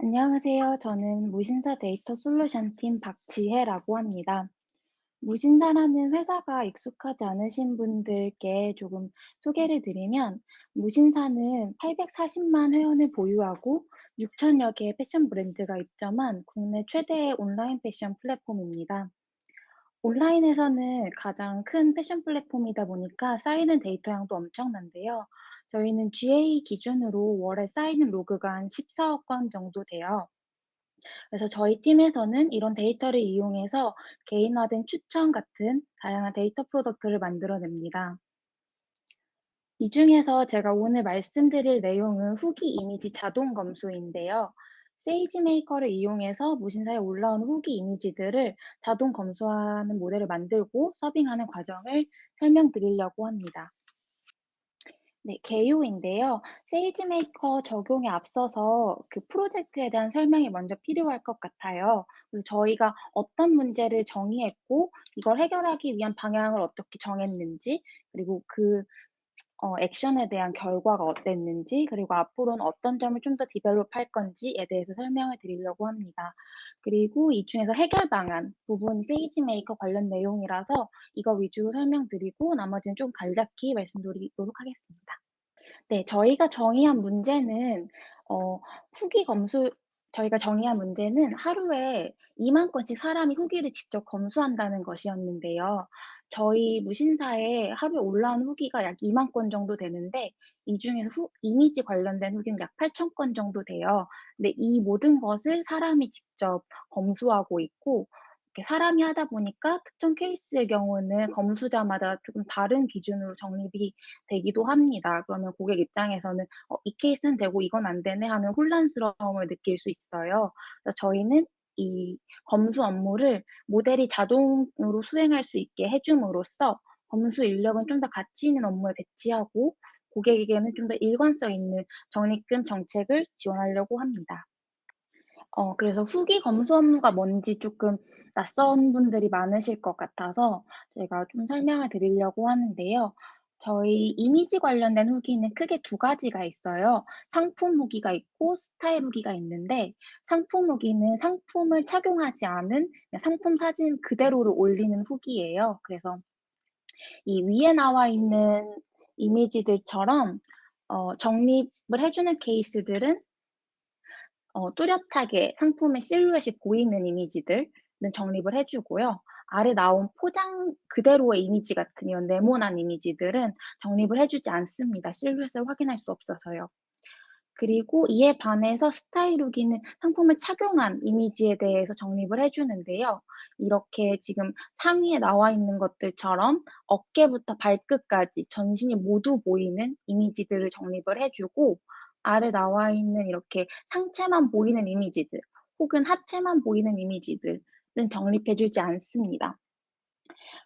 안녕하세요. 저는 무신사 데이터 솔루션 팀 박지혜라고 합니다. 무신사라는 회사가 익숙하지 않으신 분들께 조금 소개를 드리면, 무신사는 840만 회원을 보유하고 6천여 개의 패션 브랜드가 입점한 국내 최대의 온라인 패션 플랫폼입니다. 온라인에서는 가장 큰 패션 플랫폼이다 보니까 쌓이는 데이터 양도 엄청난데요. 저희는 GA 기준으로 월에 쌓이는 로그가 한 14억 건 정도 돼요. 그래서 저희 팀에서는 이런 데이터를 이용해서 개인화된 추천 같은 다양한 데이터 product를 만들어냅니다. 이 중에서 제가 오늘 말씀드릴 내용은 후기 이미지 자동 검수인데요. SageMaker를 이용해서 무신사에 올라오는 후기 이미지들을 자동 검수하는 모델을 만들고 serving하는 과정을 설명드리려고 합니다. 네, 개요인데요. SageMaker 적용에 앞서서 그 프로젝트에 대한 설명이 먼저 필요할 것 같아요. 그래서 저희가 어떤 문제를 정의했고, 이걸 해결하기 위한 방향을 어떻게 정했는지, 그리고 그 어, 액션에 대한 결과가 어땠는지, 그리고 앞으로는 어떤 점을 좀 더 develop 할 건지에 대해서 설명을 드리려고 합니다. 그리고 이 중에서 해결 방안 부분이 SageMaker 관련 내용이라서 이거 위주로 설명드리고 나머지는 좀 간략히 말씀드리도록 하겠습니다. 네, 저희가 정의한 문제는 어, 후기 검수 저희가 정의한 문제는 하루에 2만 건씩 사람이 후기를 직접 검수한다는 것이었는데요. 저희 무신사에 하루에 올라온 후기가 약 2만 건 정도 되는데 이 중에서 후, 이미지 관련된 후기는 약 8천 건 정도 돼요. 근데 이 모든 것을 사람이 직접 검수하고 있고 사람이 하다 보니까 특정 케이스의 경우는 검수자마다 조금 다른 기준으로 정립이 되기도 합니다. 그러면 고객 입장에서는 어, 이 케이스는 되고 이건 안 되네 하는 혼란스러움을 느낄 수 있어요. 저희는 이 검수 업무를 모델이 자동으로 수행할 수 있게 해줌으로써 검수 인력은 좀 더 가치 있는 업무에 배치하고 고객에게는 좀 더 일관성 있는 적립금 정책을 지원하려고 합니다. 어, 그래서 후기 검수 업무가 뭔지 조금 낯선 분들이 많으실 것 같아서 제가 좀 설명을 드리려고 하는데요. 저희 이미지 관련된 후기는 크게 두 가지가 있어요. 상품 후기가 있고 스타일 후기가 있는데 상품 후기는 상품을 착용하지 않은 상품 사진 그대로를 올리는 후기예요. 그래서 이 위에 나와 있는 이미지들처럼 어, 정립을 해주는 케이스들은 어, 뚜렷하게 상품의 실루엣이 보이는 이미지들은 정립을 해주고요. 아래 나온 포장 그대로의 이미지 같은 이런 네모난 이미지들은 정립을 해주지 않습니다. 실루엣을 확인할 수 없어서요. 그리고 이에 반해서 스타일 후기는 상품을 착용한 이미지에 대해서 정립을 해주는데요. 이렇게 지금 상위에 나와 있는 것들처럼 어깨부터 발끝까지 전신이 모두 보이는 이미지들을 정립을 해주고 아래 나와 있는 이렇게 상체만 보이는 이미지들 혹은 하체만 보이는 이미지들은 정립해주지 않습니다.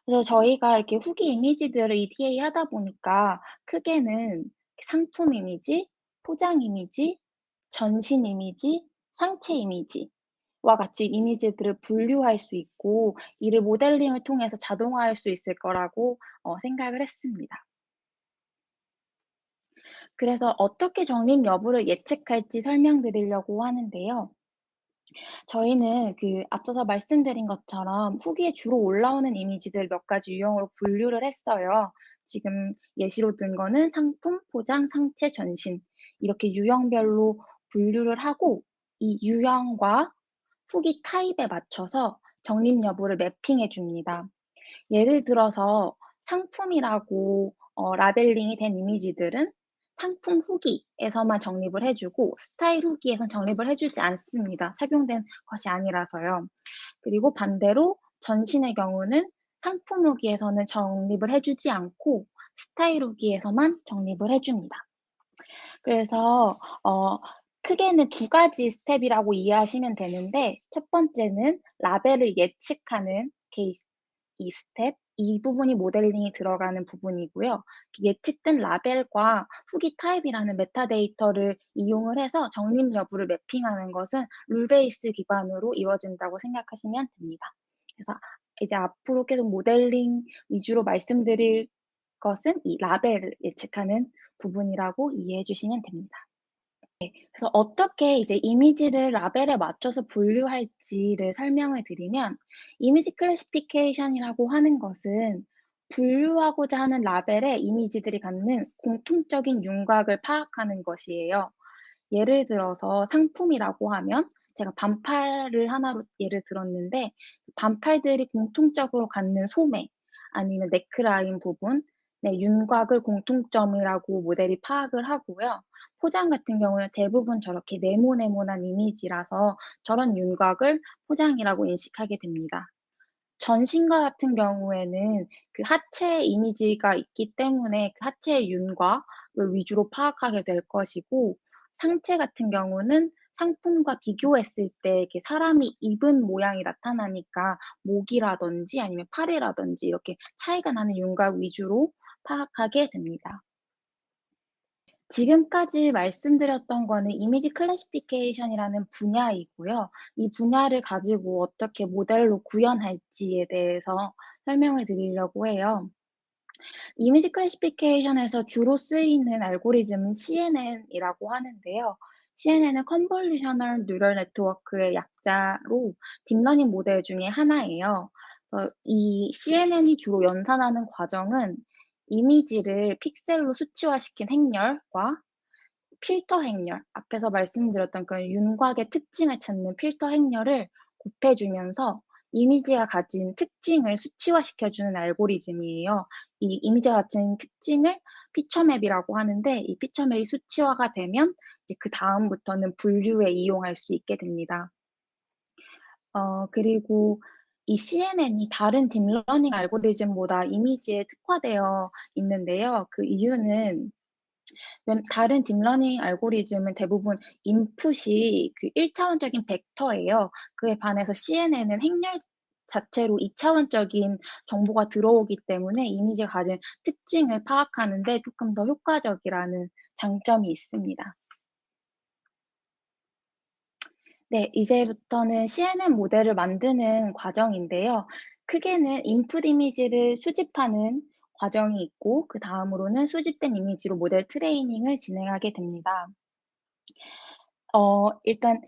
그래서 저희가 이렇게 후기 이미지들을 ETA 하다 보니까 크게는 상품 이미지, 포장 이미지, 전신 이미지, 상체 이미지 와 같이 이미지들을 분류할 수 있고 이를 모델링을 통해서 자동화할 수 있을 거라고 어, 생각을 했습니다. 그래서 어떻게 적립 여부를 예측할지 설명드리려고 하는데요. 저희는 그 앞서서 말씀드린 것처럼 후기에 주로 올라오는 이미지들 몇 가지 유형으로 분류를 했어요. 지금 예시로 든 거는 상품, 포장, 상체, 전신 이렇게 유형별로 분류를 하고 이 유형과 후기 타입에 맞춰서 적립 여부를 매핑해 줍니다. 예를 들어서 상품이라고 어, 라벨링이 된 이미지들은 상품 후기에서만 적립을 해주고 스타일 후기에선 적립을 해주지 않습니다. 착용된 것이 아니라서요. 그리고 반대로 전신의 경우는 상품 후기에서는 적립을 해주지 않고 스타일 후기에서만 적립을 해줍니다. 그래서 어, 크게는 두 가지 스텝이라고 이해하시면 되는데 첫 번째는 라벨을 예측하는 케이스 이 스텝, 이 부분이 모델링이 들어가는 부분이고요. 예측된 라벨과 후기 타입이라는 메타데이터를 이용을 해서 적립 여부를 mapping하는 것은 rule base 기반으로 이루어진다고 생각하시면 됩니다. 그래서 이제 앞으로 계속 모델링 위주로 말씀드릴 것은 이 라벨을 예측하는 부분이라고 이해해 주시면 됩니다. 그래서 어떻게 이제 이미지를 라벨에 맞춰서 분류할지를 설명을 드리면 이미지 클래시피케이션이라고 하는 것은 분류하고자 하는 라벨에 이미지들이 갖는 공통적인 윤곽을 파악하는 것이에요. 예를 들어서 상품이라고 하면 제가 반팔을 하나로 예를 들었는데 반팔들이 공통적으로 갖는 소매 아니면 네크라인 부분 네, 윤곽을 공통점이라고 모델이 파악을 하고요. 포장 같은 경우는 대부분 저렇게 네모네모난 이미지라서 저런 윤곽을 포장이라고 인식하게 됩니다. 전신과 같은 경우에는 그 하체 이미지가 있기 때문에 그 하체의 윤곽을 위주로 파악하게 될 것이고 상체 같은 경우는 상품과 비교했을 때 이렇게 사람이 입은 모양이 나타나니까 목이라든지 아니면 팔이라든지 이렇게 차이가 나는 윤곽 위주로 파악하게 됩니다. 지금까지 말씀드렸던 거는 이미지 클래시피케이션이라는 분야이고요. 이 분야를 가지고 어떻게 모델로 구현할지에 대해서 설명을 드리려고 해요. image classification에서 주로 쓰이는 알고리즘은 CNN이라고 하는데요. CNN은 Convolutional Neural Network의 약자로 딥러닝 모델 중에 하나예요. 어, 이 CNN이 주로 연산하는 과정은 이미지를 픽셀로 수치화시킨 행렬과 필터 행렬, 앞에서 말씀드렸던 그 윤곽의 특징을 찾는 필터 행렬을 곱해주면서 이미지가 가진 특징을 수치화시켜주는 알고리즘이에요. 이 이미지가 가진 특징을 feature map이라고 하는데 이 feature map이 수치화가 되면 이제 그 다음부터는 분류에 이용할 수 있게 됩니다. 어, 그리고 이 CNN이 다른 딥러닝 알고리즘보다 이미지에 특화되어 있는데요. 그 이유는 다른 딥러닝 알고리즘은 대부분 인풋이 그 1차원적인 벡터예요. 그에 반해서 CNN은 행렬 자체로 2차원적인 정보가 들어오기 때문에 이미지가 가진 특징을 파악하는데 조금 더 효과적이라는 장점이 있습니다. 네, 이제부터는 CNN 모델을 만드는 과정인데요. 크게는 인풋 이미지를 수집하는 과정이 있고 그 다음으로는 수집된 이미지로 모델 트레이닝을 진행하게 됩니다. 어, 일단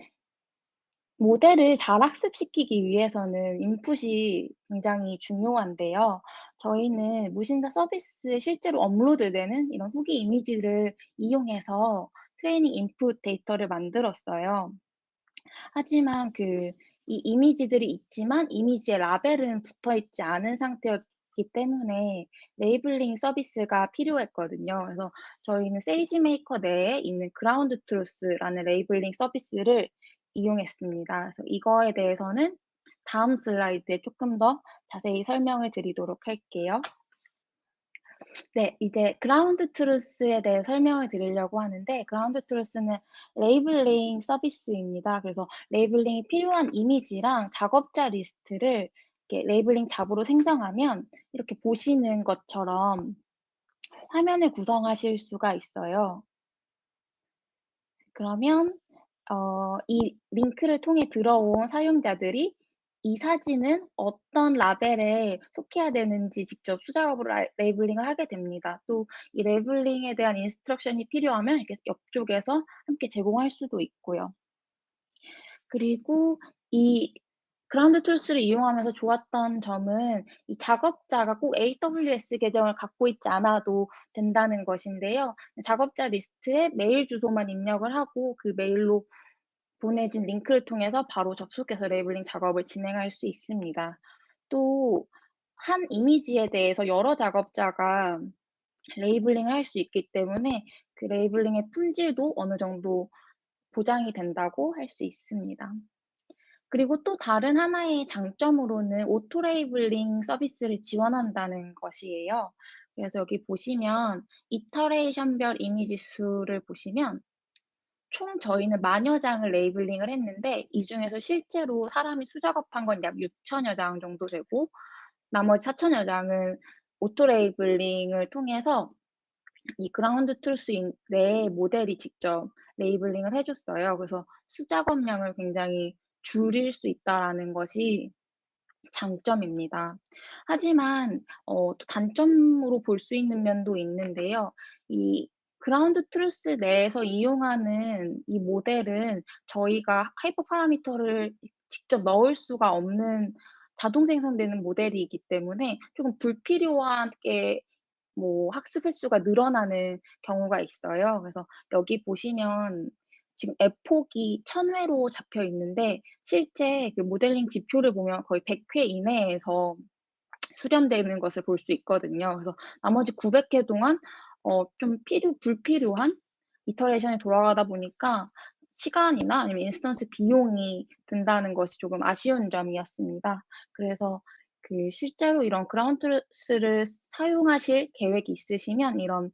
모델을 잘 학습시키기 위해서는 input이 굉장히 중요한데요. 저희는 무신사 서비스에 실제로 업로드되는 이런 후기 이미지를 이용해서 training input 데이터를 만들었어요. 하지만 그 이 이미지들이 있지만 이미지에 라벨은 붙어 있지 않은 상태였기 때문에 labeling 서비스가 필요했거든요. 그래서 저희는 SageMaker 내에 있는 Ground Truth라는 labeling 서비스를 이용했습니다. 그래서 이거에 대해서는 다음 슬라이드에 조금 더 자세히 설명을 드리도록 할게요. 네, 이제 Ground Truth에 대해 설명을 드리려고 하는데 Ground Truth는 labeling 서비스입니다. 그래서 labeling이 필요한 이미지랑 작업자 리스트를 이렇게 labeling job으로 생성하면 이렇게 보시는 것처럼 화면을 구성하실 수가 있어요. 그러면 어, 이 링크를 통해 들어온 사용자들이 이 사진은 어떤 라벨에 속해야 되는지 직접 수작업으로 labeling을 하게 됩니다. 또 이 labeling에 대한 instruction이 필요하면 이렇게 옆쪽에서 함께 제공할 수도 있고요. 그리고 이 Ground Truth를 이용하면서 좋았던 점은 이 작업자가 꼭 AWS 계정을 갖고 있지 않아도 된다는 것인데요. 작업자 리스트에 메일 주소만 입력을 하고 그 메일로 보내진 링크를 통해서 바로 접속해서 labeling 작업을 진행할 수 있습니다. 또 한 이미지에 대해서 여러 작업자가 labeling을 할 수 있기 때문에 그 labeling의 품질도 어느 정도 보장이 된다고 할 수 있습니다. 그리고 또 다른 하나의 장점으로는 auto labeling 서비스를 지원한다는 것이에요. 그래서 여기 보시면 iteration별 이미지 수를 보시면 총 저희는 만여 장을 labeling을 했는데 이 중에서 실제로 사람이 수작업한 건 약 6천여 장 정도 되고 나머지 4천여 장은 auto labeling을 통해서 이 Ground Truth 내 모델이 직접 labeling을 해줬어요. 그래서 수작업량을 굉장히 줄일 수 있다라는 것이 장점입니다. 하지만 어, 단점으로 볼 수 있는 면도 있는데요. 이 Ground Truth 내에서 이용하는 이 모델은 저희가 hyperparameter를 직접 넣을 수가 없는 자동 생성되는 모델이기 때문에 조금 불필요하게 뭐 학습 횟수가 늘어나는 경우가 있어요. 그래서 여기 보시면 지금 F폭이 1000회로 잡혀 있는데 실제 그 모델링 지표를 보면 거의 100회 이내에서 수렴되는 것을 볼 수 있거든요. 그래서 나머지 900회 동안 어, 좀 필요, 불필요한 iteration이 돌아가다 보니까 시간이나 아니면 instance 비용이 든다는 것이 조금 아쉬운 점이었습니다. 그래서 그 실제로 이런 Ground Truth를 사용하실 계획이 있으시면 이런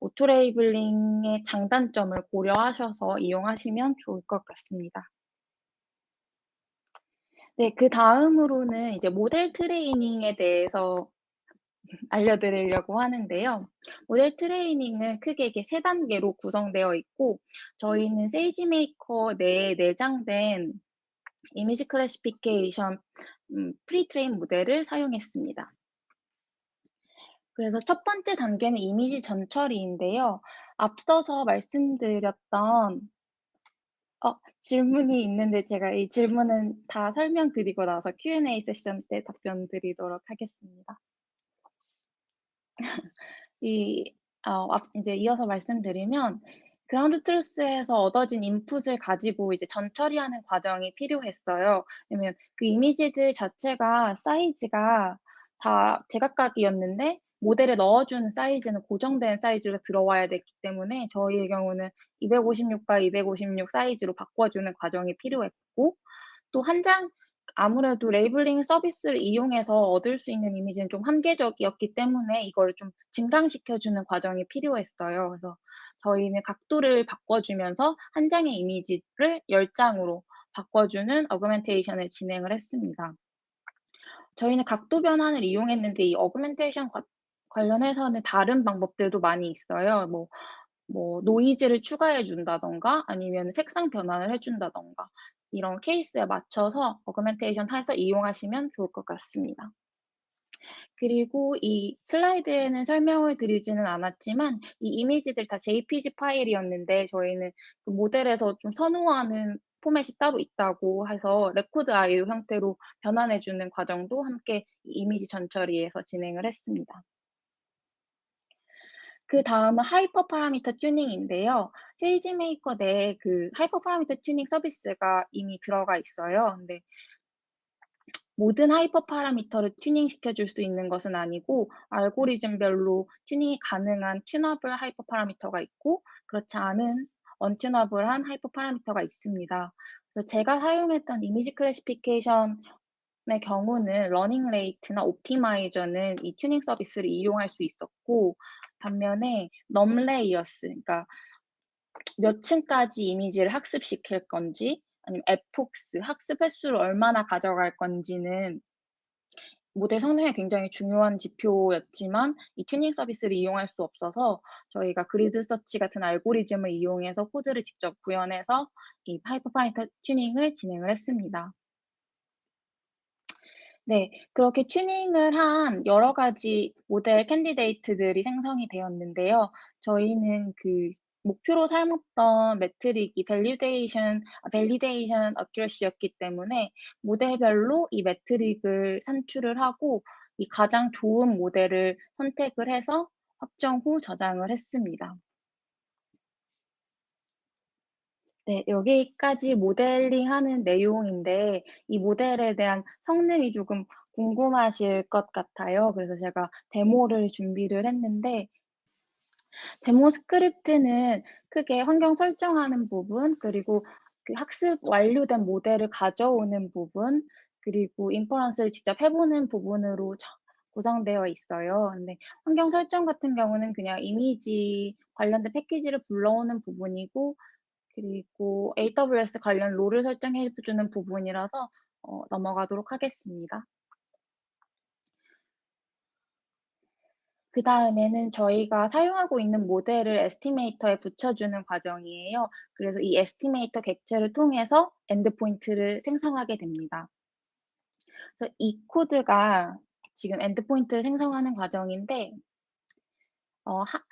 auto labeling의 장단점을 고려하셔서 이용하시면 좋을 것 같습니다. 네, 그 다음으로는 이제 모델 트레이닝에 대해서 알려드리려고 하는데요. 모델 트레이닝은 크게 이게 세 단계로 구성되어 있고, 저희는 SageMaker 내에 내장된 image classification 음, pretrained 모델을 사용했습니다. 그래서 첫 번째 단계는 이미지 전처리인데요. 앞서서 말씀드렸던 어, 질문이 있는데 제가 이 질문은 다 설명드리고 나서 Q&A 세션 때 답변 드리도록 하겠습니다. 이, 어, 이제 이어서 말씀드리면 Ground Truth에서 얻어진 인풋을 가지고 이제 전 처리하는 과정이 필요했어요. 왜냐면 그 이미지들 자체가 사이즈가 다 제각각이었는데 모델에 넣어주는 사이즈는 고정된 사이즈로 들어와야 됐기 때문에 저희의 경우는 256과 256 사이즈로 바꿔주는 과정이 필요했고 또 한 장 아무래도 labeling 서비스를 이용해서 얻을 수 있는 이미지는 좀 한계적이었기 때문에 이걸 좀 증강시켜주는 과정이 필요했어요. 그래서 저희는 각도를 바꿔주면서 한 장의 이미지를 10장으로 바꿔주는 augmentation을 진행을 했습니다. 저희는 각도 변환을 이용했는데 이 augmentation 관련해서는 다른 방법들도 많이 있어요. 뭐, 뭐, 노이즈를 추가해 준다던가 아니면 색상 변환을 해 준다던가 이런 케이스에 맞춰서 augmentation 해서 이용하시면 좋을 것 같습니다. 그리고 이 슬라이드에는 설명을 드리지는 않았지만 이 이미지들 다 JPG 파일이었는데 저희는 그 모델에서 좀 선호하는 포맷이 따로 있다고 해서 RecordIO 형태로 변환해주는 과정도 함께 이미지 전처리에서 진행을 했습니다. 그 다음은 hyperparameter 튜닝인데요. SageMaker 내에 그 hyperparameter 튜닝 서비스가 이미 들어가 있어요. 근데 모든 hyperparameter를 튜닝 시켜줄 수 있는 것은 아니고 알고리즘별로 튜닝이 가능한 tunable hyperparameter가 있고 그렇지 않은 untunable한 hyperparameter가 있습니다. 그래서 제가 사용했던 image classification의 경우는 learning rate나 optimizer는 이 튜닝 서비스를 이용할 수 있었고 반면에 num layers, 그러니까 몇 층까지 이미지를 학습시킬 건지 아니면 epochs, 학습 횟수를 얼마나 가져갈 건지는 모델 성능에 굉장히 중요한 지표였지만 이 튜닝 서비스를 이용할 수 없어서 저희가 grid search 같은 알고리즘을 이용해서 코드를 직접 구현해서 이 하이퍼파이터 튜닝을 진행을 했습니다. 네, 그렇게 튜닝을 한 여러 가지 모델 candidate들이 생성이 되었는데요. 저희는 그 목표로 삼았던 metric이 validation, validation accuracy였기 때문에 모델별로 이 metric을 산출을 하고 이 가장 좋은 모델을 선택을 해서 확정 후 저장을 했습니다. 네, 여기까지 모델링 하는 내용인데 이 모델에 대한 성능이 조금 궁금하실 것 같아요. 그래서 제가 데모를 준비를 했는데 데모 스크립트는 크게 환경 설정하는 부분, 그리고 그 학습 완료된 모델을 가져오는 부분, 그리고 inference를 직접 해보는 부분으로 구성되어 있어요. 근데 환경 설정 같은 경우는 그냥 이미지 관련된 패키지를 불러오는 부분이고, 그리고 AWS 관련 role을 설정해 주는 부분이라서 어, 넘어가도록 하겠습니다. 그 다음에는 저희가 사용하고 있는 모델을 estimator에 붙여주는 과정이에요. 그래서 이 estimator 객체를 통해서 endpoint를 생성하게 됩니다. 그래서 이 코드가 지금 endpoint를 생성하는 과정인데 어, 하,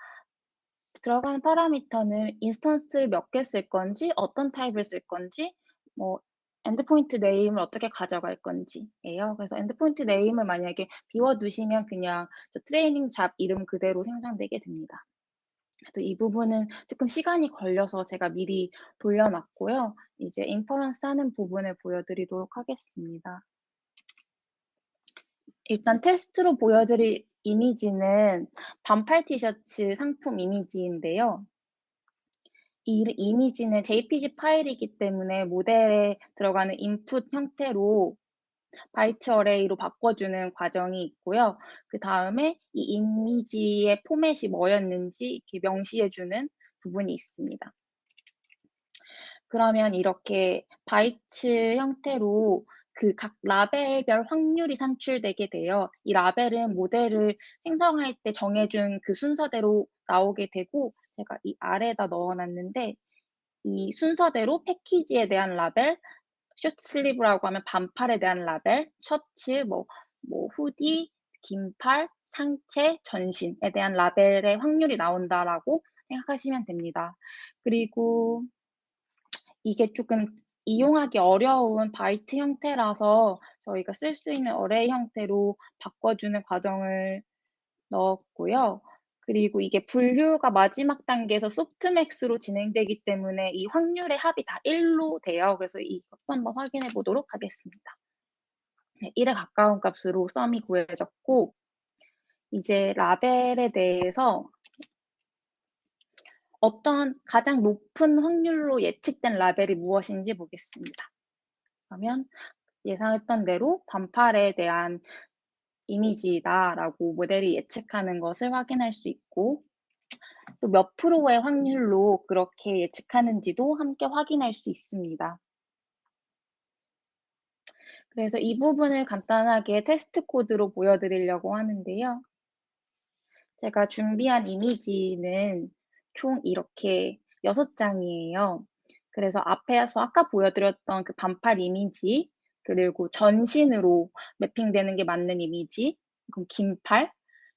들어가는 파라미터는 instance를 몇 개 쓸 건지, 어떤 타입을 쓸 건지, 뭐 endpoint name을 어떻게 가져갈 건지예요. 그래서 endpoint name을 만약에 비워두시면 그냥 training job 이름 그대로 생성되게 됩니다. 그래서 이 부분은 조금 시간이 걸려서 제가 미리 돌려놨고요. 이제 inference 하는 부분을 보여드리도록 하겠습니다. 일단 테스트로 보여드릴 이미지는 반팔 티셔츠 상품 이미지인데요. 이 이미지는 JPG 파일이기 때문에 모델에 들어가는 인풋 형태로 byte array로 바꿔주는 과정이 있고요. 그 다음에 이 이미지의 포맷이 뭐였는지 이렇게 명시해주는 부분이 있습니다. 그러면 이렇게 바이트 형태로 그 각 라벨별 확률이 산출되게 돼요. 이 라벨은 모델을 생성할 때 정해준 그 순서대로 나오게 되고 제가 이 아래에다 넣어놨는데 이 순서대로 패키지에 대한 라벨, 숏슬리브라고 하면 반팔에 대한 라벨, 셔츠, 뭐, 뭐 후디, 긴팔, 상체, 전신에 대한 라벨의 확률이 나온다라고 생각하시면 됩니다. 그리고 이게 조금 이용하기 어려운 바이트 형태라서 저희가 쓸 수 있는 어레이 형태로 바꿔주는 과정을 넣었고요. 그리고 이게 분류가 마지막 단계에서 소프트맥스로 진행되기 때문에 이 확률의 합이 다 1로 돼요. 그래서 이것도 한번 확인해 보도록 하겠습니다. 네, 1에 가까운 값으로 썸이 구해졌고 이제 라벨에 대해서 어떤 가장 높은 확률로 예측된 라벨이 무엇인지 보겠습니다. 그러면 예상했던 대로 반팔에 대한 이미지다라고 모델이 예측하는 것을 확인할 수 있고 또 몇 프로의 확률로 그렇게 예측하는지도 함께 확인할 수 있습니다. 그래서 이 부분을 간단하게 테스트 코드로 보여드리려고 하는데요. 제가 준비한 이미지는 총 이렇게 6장이에요. 그래서 앞에서 아까 보여드렸던 그 반팔 이미지, 그리고 전신으로 매핑되는 게 맞는 이미지, 그럼 긴팔,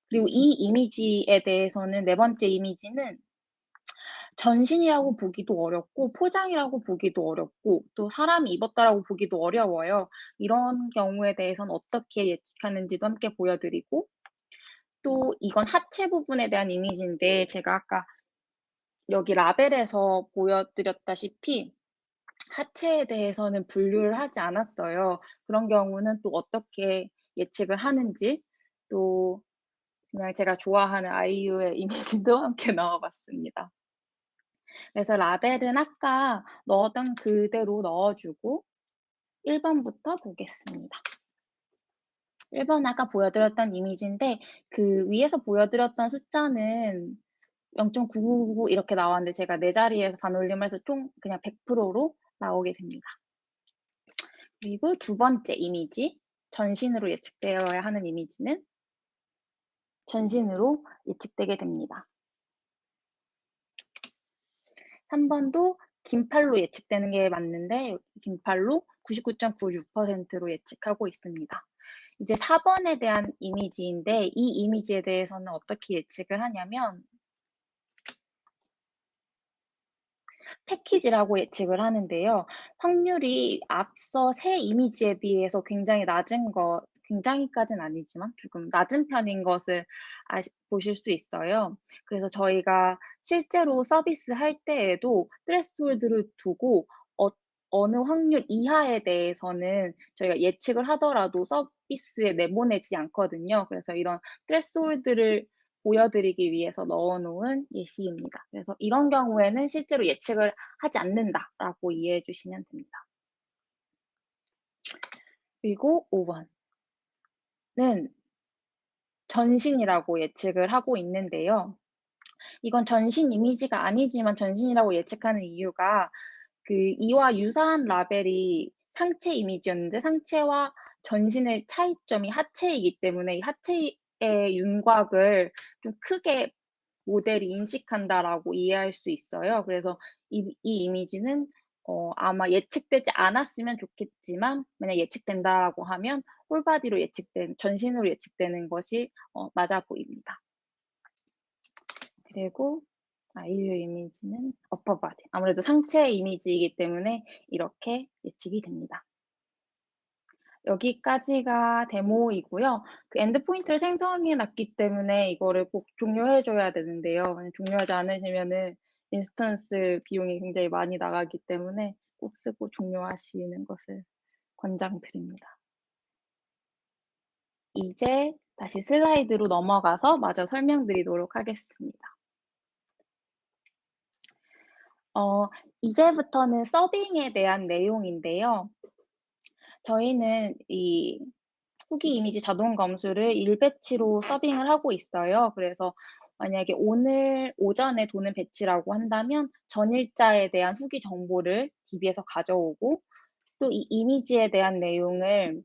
그리고 이 이미지에 대해서는 네 번째 이미지는 전신이라고 보기도 어렵고 포장이라고 보기도 어렵고 또 사람이 입었다라고 보기도 어려워요. 이런 경우에 대해서는 어떻게 예측하는지도 함께 보여드리고 또 이건 하체 부분에 대한 이미지인데 제가 아까 여기 라벨에서 보여드렸다시피 하체에 대해서는 분류를 하지 않았어요. 그런 경우는 또 어떻게 예측을 하는지 또 그냥 제가 좋아하는 아이유의 이미지도 함께 넣어봤습니다. 그래서 라벨은 아까 넣었던 그대로 넣어주고 1번부터 보겠습니다. 1번 아까 보여드렸던 이미지인데 그 위에서 보여드렸던 숫자는 0.9999 이렇게 나왔는데 제가 네 자리에서 반올림해서 총 그냥 100%로 나오게 됩니다. 그리고 두 번째 이미지, 전신으로 예측되어야 하는 이미지는 전신으로 예측되게 됩니다. 3번도 긴팔로 예측되는 게 맞는데 긴팔로 99.96%로 예측하고 있습니다. 이제 4번에 대한 이미지인데 이 이미지에 대해서는 어떻게 예측을 하냐면 패키지라고 예측을 하는데요. 확률이 앞서 새 이미지에 비해서 굉장히 낮은 거, 굉장히까지는 아니지만 조금 낮은 편인 것을 아시, 보실 수 있어요. 그래서 저희가 실제로 서비스 할 때에도 트레스홀드를 두고 어, 어느 확률 이하에 대해서는 저희가 예측을 하더라도 서비스에 내보내지 않거든요. 그래서 이런 트레스홀드를 보여드리기 위해서 넣어놓은 예시입니다. 그래서 이런 경우에는 실제로 예측을 하지 않는다라고 이해해 주시면 됩니다. 그리고 5번은 전신이라고 예측을 하고 있는데요. 이건 전신 이미지가 아니지만 전신이라고 예측하는 이유가 그 이와 유사한 라벨이 상체 이미지였는데 상체와 전신의 차이점이 하체이기 때문에 이 하체 의 윤곽을 좀 크게 모델이 인식한다라고 이해할 수 있어요. 그래서 이, 이 이미지는 어, 아마 예측되지 않았으면 좋겠지만 만약 예측된다라고 하면 홀바디로 예측된 전신으로 예측되는 것이 어, 맞아 보입니다. 그리고 아, 의류 이미지는 body. 아무래도 상체 이미지이기 때문에 이렇게 예측이 됩니다. 여기까지가 데모이고요. 그 endpoint를 생성해 놨기 때문에 이거를 꼭 종료해 줘야 되는데요. 종료하지 않으시면은 인스턴스 비용이 굉장히 많이 나가기 때문에 꼭 쓰고 종료하시는 것을 권장드립니다. 이제 다시 슬라이드로 넘어가서 마저 설명드리도록 하겠습니다. 어, 이제부터는 서빙에 대한 내용인데요. 저희는 이 후기 이미지 자동 검수를 1배치로 서빙을 하고 있어요. 그래서 만약에 오늘 오전에 도는 배치라고 한다면 전일자에 대한 후기 정보를 DB에서 가져오고 또 이 이미지에 대한 내용을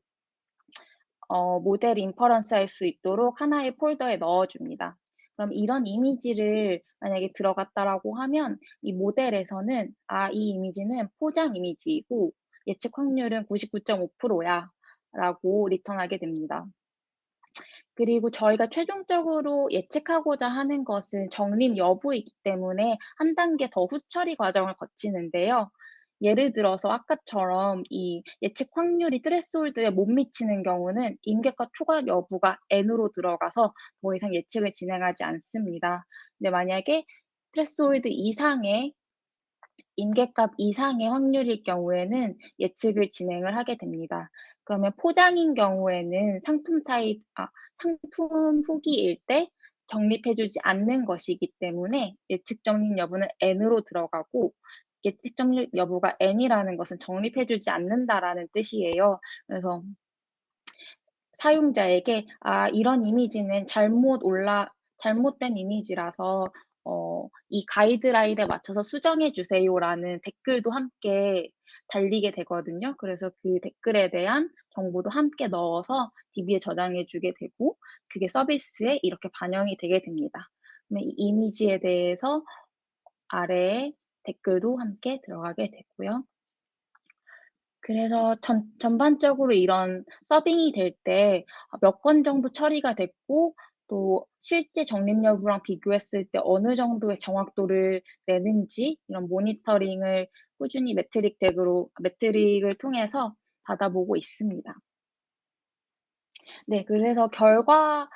어, 모델 인퍼런스 할 수 있도록 하나의 폴더에 넣어줍니다. 그럼 이런 이미지를 만약에 들어갔다라고 하면 이 모델에서는 아, 이 이미지는 포장 이미지이고 예측 확률은 99.5%야 라고 리턴하게 됩니다. 그리고 저희가 최종적으로 예측하고자 하는 것은 정립 여부이기 때문에 한 단계 더 후처리 과정을 거치는데요. 예를 들어서 아까처럼 이 예측 확률이 threshold에 못 미치는 경우는 임계값 초과 여부가 N으로 들어가서 더 이상 예측을 진행하지 않습니다. 근데 만약에 threshold 이상의 임계값 이상의 확률일 경우에는 예측을 진행을 하게 됩니다. 그러면 포장인 경우에는 상품 타입, 아, 상품 후기일 때 적립해주지 않는 것이기 때문에 예측 적립 여부는 N으로 들어가고 예측 적립 여부가 n이라는 것은 적립해주지 않는다라는 뜻이에요. 그래서 사용자에게 아 이런 이미지는 잘못 올라 잘못된 이미지라서 어, 이 가이드라인에 맞춰서 수정해 주세요라는 댓글도 함께 달리게 되거든요. 그래서 그 댓글에 대한 정보도 함께 넣어서 DB에 저장해 주게 되고 그게 서비스에 이렇게 반영이 되게 됩니다. 이 이미지에 대해서 아래에 댓글도 함께 들어가게 되고요. 그래서 전, 전반적으로 이런 serving이 될 때 몇 건 정도 처리가 됐고 또 실제 적립 여부랑 비교했을 때 어느 정도의 정확도를 내는지 이런 모니터링을 꾸준히 metric 덱으로 metric을 통해서 받아보고 있습니다. 네, 그래서 결과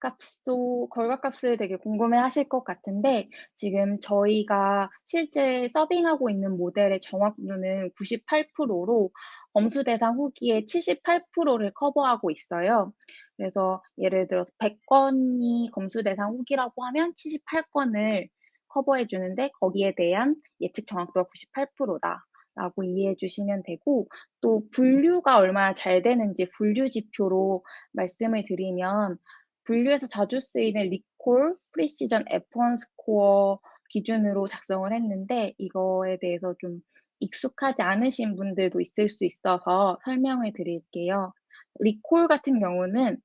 값소, 결과 값을 되게 궁금해 하실 것 같은데, 지금 저희가 실제 서빙하고 있는 모델의 정확도는 98%로 엄수 대상 후기의 78%를 커버하고 있어요. 그래서 예를 들어서 100건이 검수 대상 후기라고 하면 78건을 커버해 주는데 거기에 대한 예측 정확도가 98%다. 라고 이해해 주시면 되고 또 분류가 얼마나 잘 되는지 분류 지표로 말씀을 드리면 분류에서 자주 쓰이는 recall, precision, F1 score 기준으로 작성을 했는데 이거에 대해서 좀 익숙하지 않으신 분들도 있을 수 있어서 설명을 드릴게요. 리콜 같은 경우는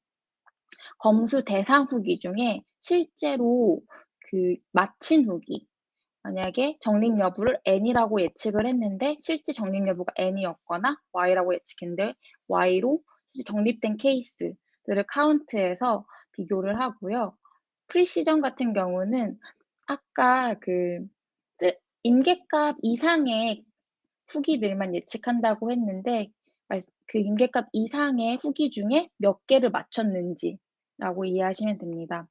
검수 대상 후기 중에 실제로 그 맞힌 후기, 만약에 적립 여부를 n이라고 예측을 했는데 실제 적립 여부가 n이었거나 y라고 예측했는데 y로 실제 적립된 케이스들을 카운트해서 비교를 하고요. 프리시전 같은 경우는 아까 그 임계값 이상의 후기들만 예측한다고 했는데 그 임계값 이상의 후기 중에 몇 개를 맞췄는지라고 이해하시면 됩니다.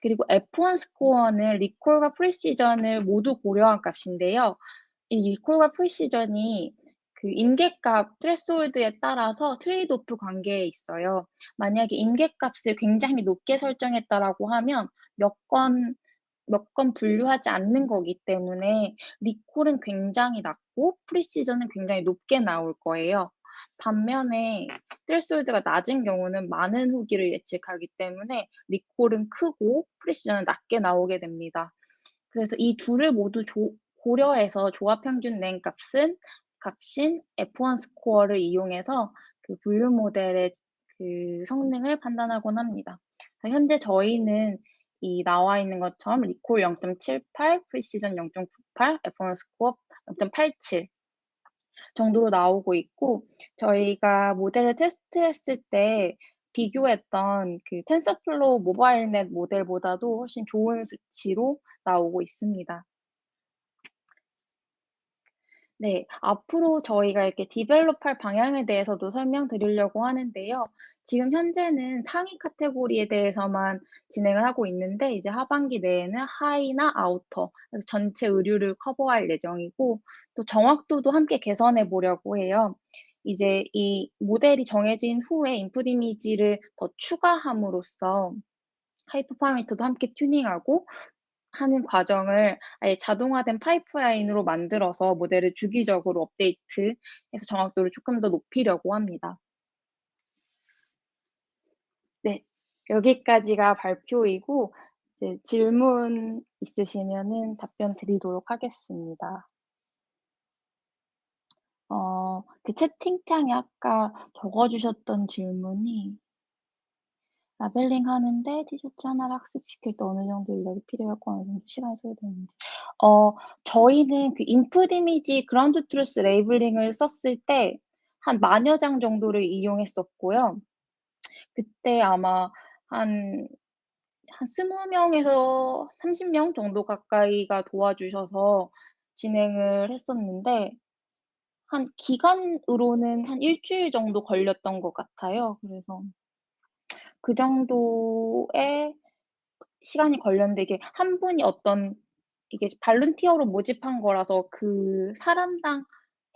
그리고 F1 스코어는 리콜과 프리시전을 모두 고려한 값인데요. 이 recall과 precision이 그 임계값 threshold에 따라서 trade-off 관계에 있어요. 만약에 임계값을 굉장히 높게 설정했다라고 하면 몇 건, 몇 건 분류하지 않는 거기 때문에 recall은 굉장히 낮고 precision은 굉장히 높게 나올 거예요. 반면에 threshold가 낮은 경우는 많은 후기를 예측하기 때문에 recall은 크고 precision은 낮게 나오게 됩니다. 그래서 이 둘을 모두 조, 고려해서 조화 평균 낸 값은 값인 F1 score를 이용해서 그 분류 모델의 그 성능을 판단하곤 합니다. 현재 저희는 이 나와 있는 것처럼 리콜 0.78, precision 0.98, F1 score 0.87 정도로 나오고 있고 저희가 모델을 테스트했을 때 비교했던 그 TensorFlow MobileNet 모델보다도 훨씬 좋은 수치로 나오고 있습니다. 네, 앞으로 저희가 이렇게 develop할 방향에 대해서도 설명드리려고 하는데요. 지금 현재는 상의 카테고리에 대해서만 진행을 하고 있는데, 이제 하반기 내에는 하의나 아우터, 전체 의류를 커버할 예정이고, 또 정확도도 함께 개선해 보려고 해요. 이제 이 모델이 정해진 후에 input 이미지를 더 추가함으로써 하이퍼 파라미터도 함께 튜닝하고 하는 과정을 아예 자동화된 파이프라인으로 만들어서 모델을 주기적으로 업데이트해서 정확도를 조금 더 높이려고 합니다. 네, 여기까지가 발표이고 이제 질문 있으시면은 답변 드리도록 하겠습니다. 어, 그 채팅창에 아까 적어주셨던 질문이 labeling 하는데 티셔츠 하나를 학습시킬 때 어느 정도 인력이 필요하고 어느 정도 시간이 소요되는지. 어, 저희는 그 input 이미지 Ground Truth labeling을 썼을 때 한 만여 장 정도를 이용했었고요. 그때 아마 한, 한 20명에서 30명 정도 가까이가 도와주셔서 진행을 했었는데, 한 기간으로는 한 일주일 정도 걸렸던 것 같아요. 그래서 그 정도의 시간이 걸렸는데 이게 한 분이 어떤 이게 발룬티어로 모집한 거라서 그 사람당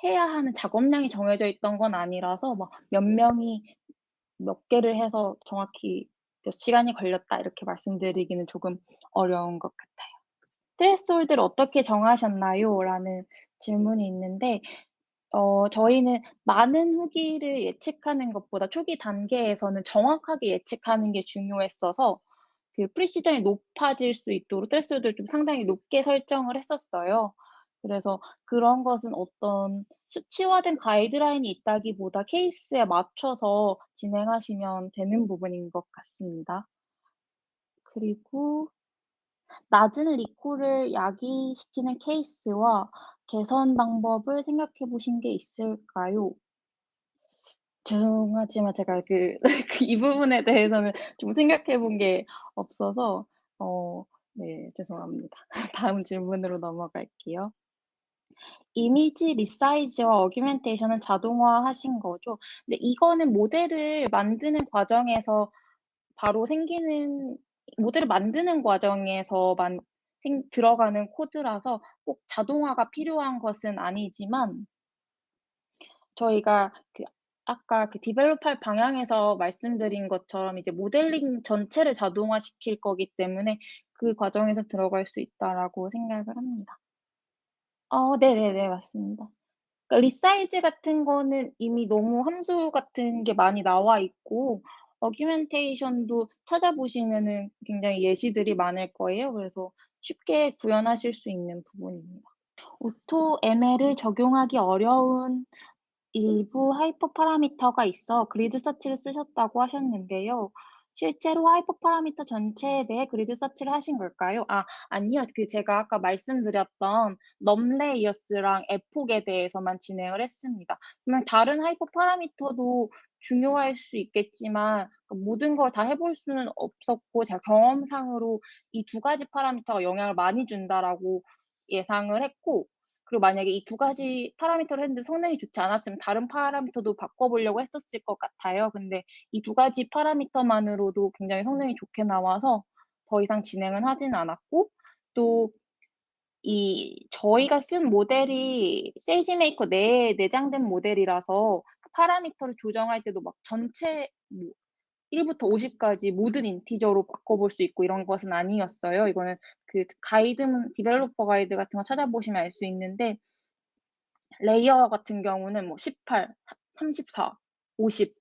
해야 하는 작업량이 정해져 있던 건 아니라서 막 몇 명이 몇 개를 해서 정확히 몇 시간이 걸렸다 이렇게 말씀드리기는 조금 어려운 것 같아요. threshold를 어떻게 정하셨나요? 라는 질문이 있는데 어, 저희는 많은 후기를 예측하는 것보다 초기 단계에서는 정확하게 예측하는 게 중요했어서 그 precision이 높아질 수 있도록 threshold를 좀 상당히 높게 설정을 했었어요. 그래서 그런 것은 어떤 수치화된 가이드라인이 있다기보다 케이스에 맞춰서 진행하시면 되는 부분인 것 같습니다. 그리고 낮은 리콜을 야기시키는 케이스와 개선 방법을 생각해 보신 게 있을까요? 죄송하지만 제가 그, 그이 부분에 대해서는 좀 생각해 본 게 없어서, 어, 네, 죄송합니다. 다음 질문으로 넘어갈게요. 이미지 resize와 augmentation은 자동화 하신 거죠? 근데 이거는 모델을 만드는 과정에서 바로 생기는 모델을 만드는 과정에서만 생, 들어가는 코드라서 꼭 자동화가 필요한 것은 아니지만 저희가 그 아까 그 develop할 방향에서 말씀드린 것처럼 이제 모델링 전체를 자동화 시킬 거기 때문에 그 과정에서 들어갈 수 있다라고 생각을 합니다. 어, 네네네, 맞습니다. 그러니까 resize 같은 거는 이미 너무 함수 같은 게 많이 나와 있고, augmentation도 찾아보시면은 굉장히 예시들이 많을 거예요. 그래서 쉽게 구현하실 수 있는 부분입니다. Auto ML을 적용하기 어려운 일부 hyper parameter가 있어 grid search를 쓰셨다고 하셨는데요. 실제로 hyper parameter 전체에 대해 grid search를 하신 걸까요? 아, 아니요. 그 제가 아까 말씀드렸던 num layers랑 epoch에 대해서만 진행을 했습니다. 그러면 다른 하이퍼 파라미터도 중요할 수 있겠지만 그 모든 걸 다 해볼 수는 없었고 제가 경험상으로 이 두 가지 파라미터가 영향을 많이 준다라고 예상을 했고 그리고 만약에 이 두 가지 파라미터를 했는데 성능이 좋지 않았으면 다른 파라미터도 바꿔보려고 했었을 것 같아요. 근데 이 두 가지 파라미터만으로도 굉장히 성능이 좋게 나와서 더 이상 진행은 하진 않았고 또 이 저희가 쓴 모델이 SageMaker 내에 내장된 모델이라서 파라미터를 조정할 때도 막 전체 뭐 1부터 50까지 모든 integer로 바꿔볼 수 있고 이런 것은 아니었어요. 이거는 그 가이드, developer guide 같은 거 찾아보시면 알 수 있는데 layer 같은 경우는 뭐 18, 34, 50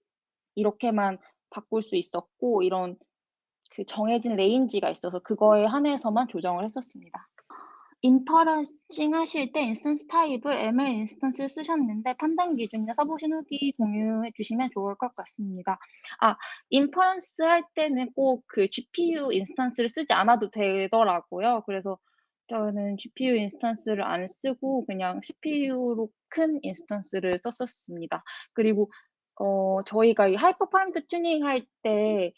이렇게만 바꿀 수 있었고 이런 그 정해진 range가 있어서 그거에 한해서만 조정을 했었습니다. inferencing 하실 때 인스턴스 타입을 ML 인스턴스를 쓰셨는데 판단 기준이나 써보신 후기 공유해 주시면 좋을 것 같습니다. 아, inference 할 때는 꼭 그 GPU 인스턴스를 쓰지 않아도 되더라고요. 그래서 저는 GPU 인스턴스를 안 쓰고 그냥 CPU로 큰 instance를 썼었습니다. 그리고 어, 저희가 이 hyper parameter tuning 할때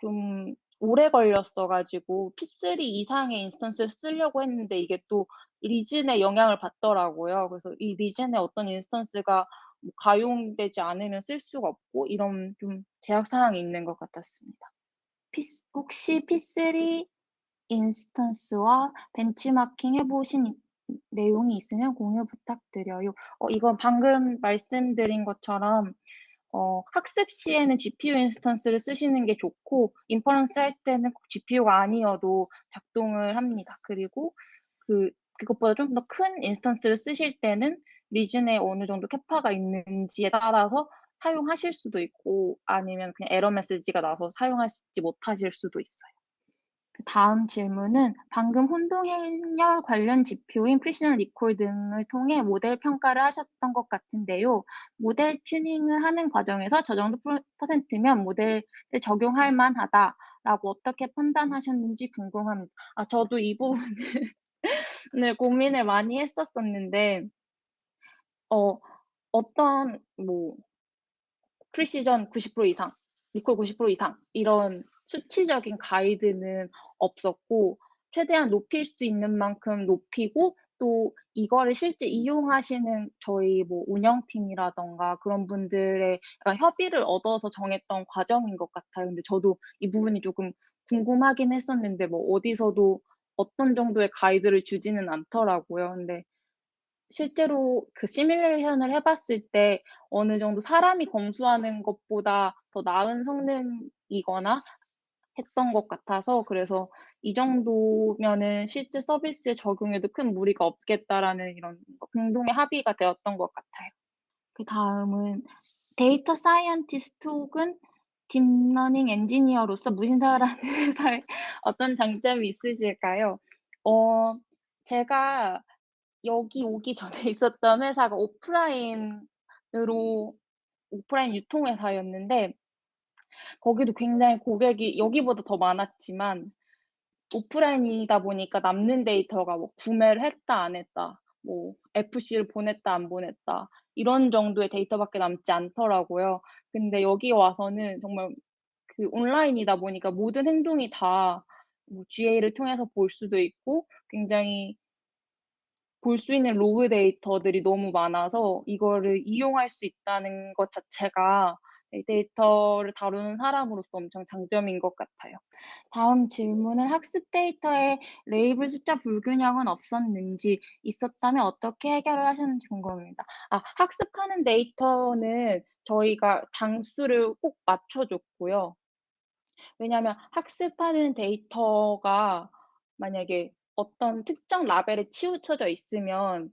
좀 오래 걸렸어가지고 P3 이상의 instance를 쓰려고 했는데 이게 또 region에 영향을 받더라고요. 그래서 이 region에 어떤 instance가 뭐 가용되지 않으면 쓸 수가 없고 이런 좀 제약 사항이 있는 것 같았습니다. 혹시 P3 인스턴스와 벤치마킹 해보신 내용이 있으면 공유 부탁드려요. 어, 이건 방금 말씀드린 것처럼 어, 학습 시에는 GPU 인스턴스를 쓰시는 게 좋고 inference 할 때는 꼭 GPU가 아니어도 작동을 합니다. 그리고 그 그것보다 좀 더 큰 instance를 쓰실 때는 region에 어느 정도 capa가 있는지에 따라서 사용하실 수도 있고 아니면 그냥 에러 메시지가 나서 사용하시지 못하실 수도 있어요. 그 다음 질문은 방금 혼동행렬 관련 지표인 프리시전 리콜 등을 통해 모델 평가를 하셨던 것 같은데요. 모델 튜닝을 하는 과정에서 저 정도 퍼센트면 모델을 적용할 만하다라고 어떻게 판단하셨는지 궁금합니다. 아, 저도 이 부분을 고민을 많이 했었었는데, 어, 어떤, 뭐, 프리시전 90% 이상, 리콜 90% 이상, 이런 수치적인 가이드는 없었고 최대한 높일 수 있는 만큼 높이고 또 이거를 실제 이용하시는 저희 뭐 운영팀이라던가 그런 분들의 협의를 얻어서 정했던 과정인 것 같아요. 근데 저도 이 부분이 조금 궁금하긴 했었는데 뭐 어디서도 어떤 정도의 가이드를 주지는 않더라고요. 근데 실제로 그 시뮬레이션을 해봤을 때 어느 정도 사람이 검수하는 것보다 더 나은 성능이거나 했던 것 같아서 그래서 이 정도면은 실제 서비스에 적용해도 큰 무리가 없겠다라는 이런 공동의 합의가 되었던 것 같아요. 그 다음은 data scientist 혹은 deep learning 엔지니어로서 무신사라는 회사에 어떤 장점이 있으실까요? 어, 제가 여기 오기 전에 있었던 회사가 오프라인으로 오프라인 유통회사였는데 거기도 굉장히 고객이 여기보다 더 많았지만 오프라인이다 보니까 남는 데이터가 뭐 구매를 했다 안 했다 뭐 FC를 보냈다 안 보냈다 이런 정도의 데이터밖에 남지 않더라고요. 근데 여기 와서는 정말 그 온라인이다 보니까 모든 행동이 다 뭐 GA를 통해서 볼 수도 있고 굉장히 볼 수 있는 로그 데이터들이 너무 많아서 이거를 이용할 수 있다는 것 자체가 데이터를 다루는 사람으로서 엄청 장점인 것 같아요. 다음 질문은 학습 데이터에 레이블 숫자 불균형은 없었는지 있었다면 어떻게 해결을 하셨는지 궁금합니다. 아, 학습하는 데이터는 저희가 장수를 꼭 맞춰줬고요. 왜냐하면 학습하는 데이터가 만약에 어떤 특정 라벨에 치우쳐져 있으면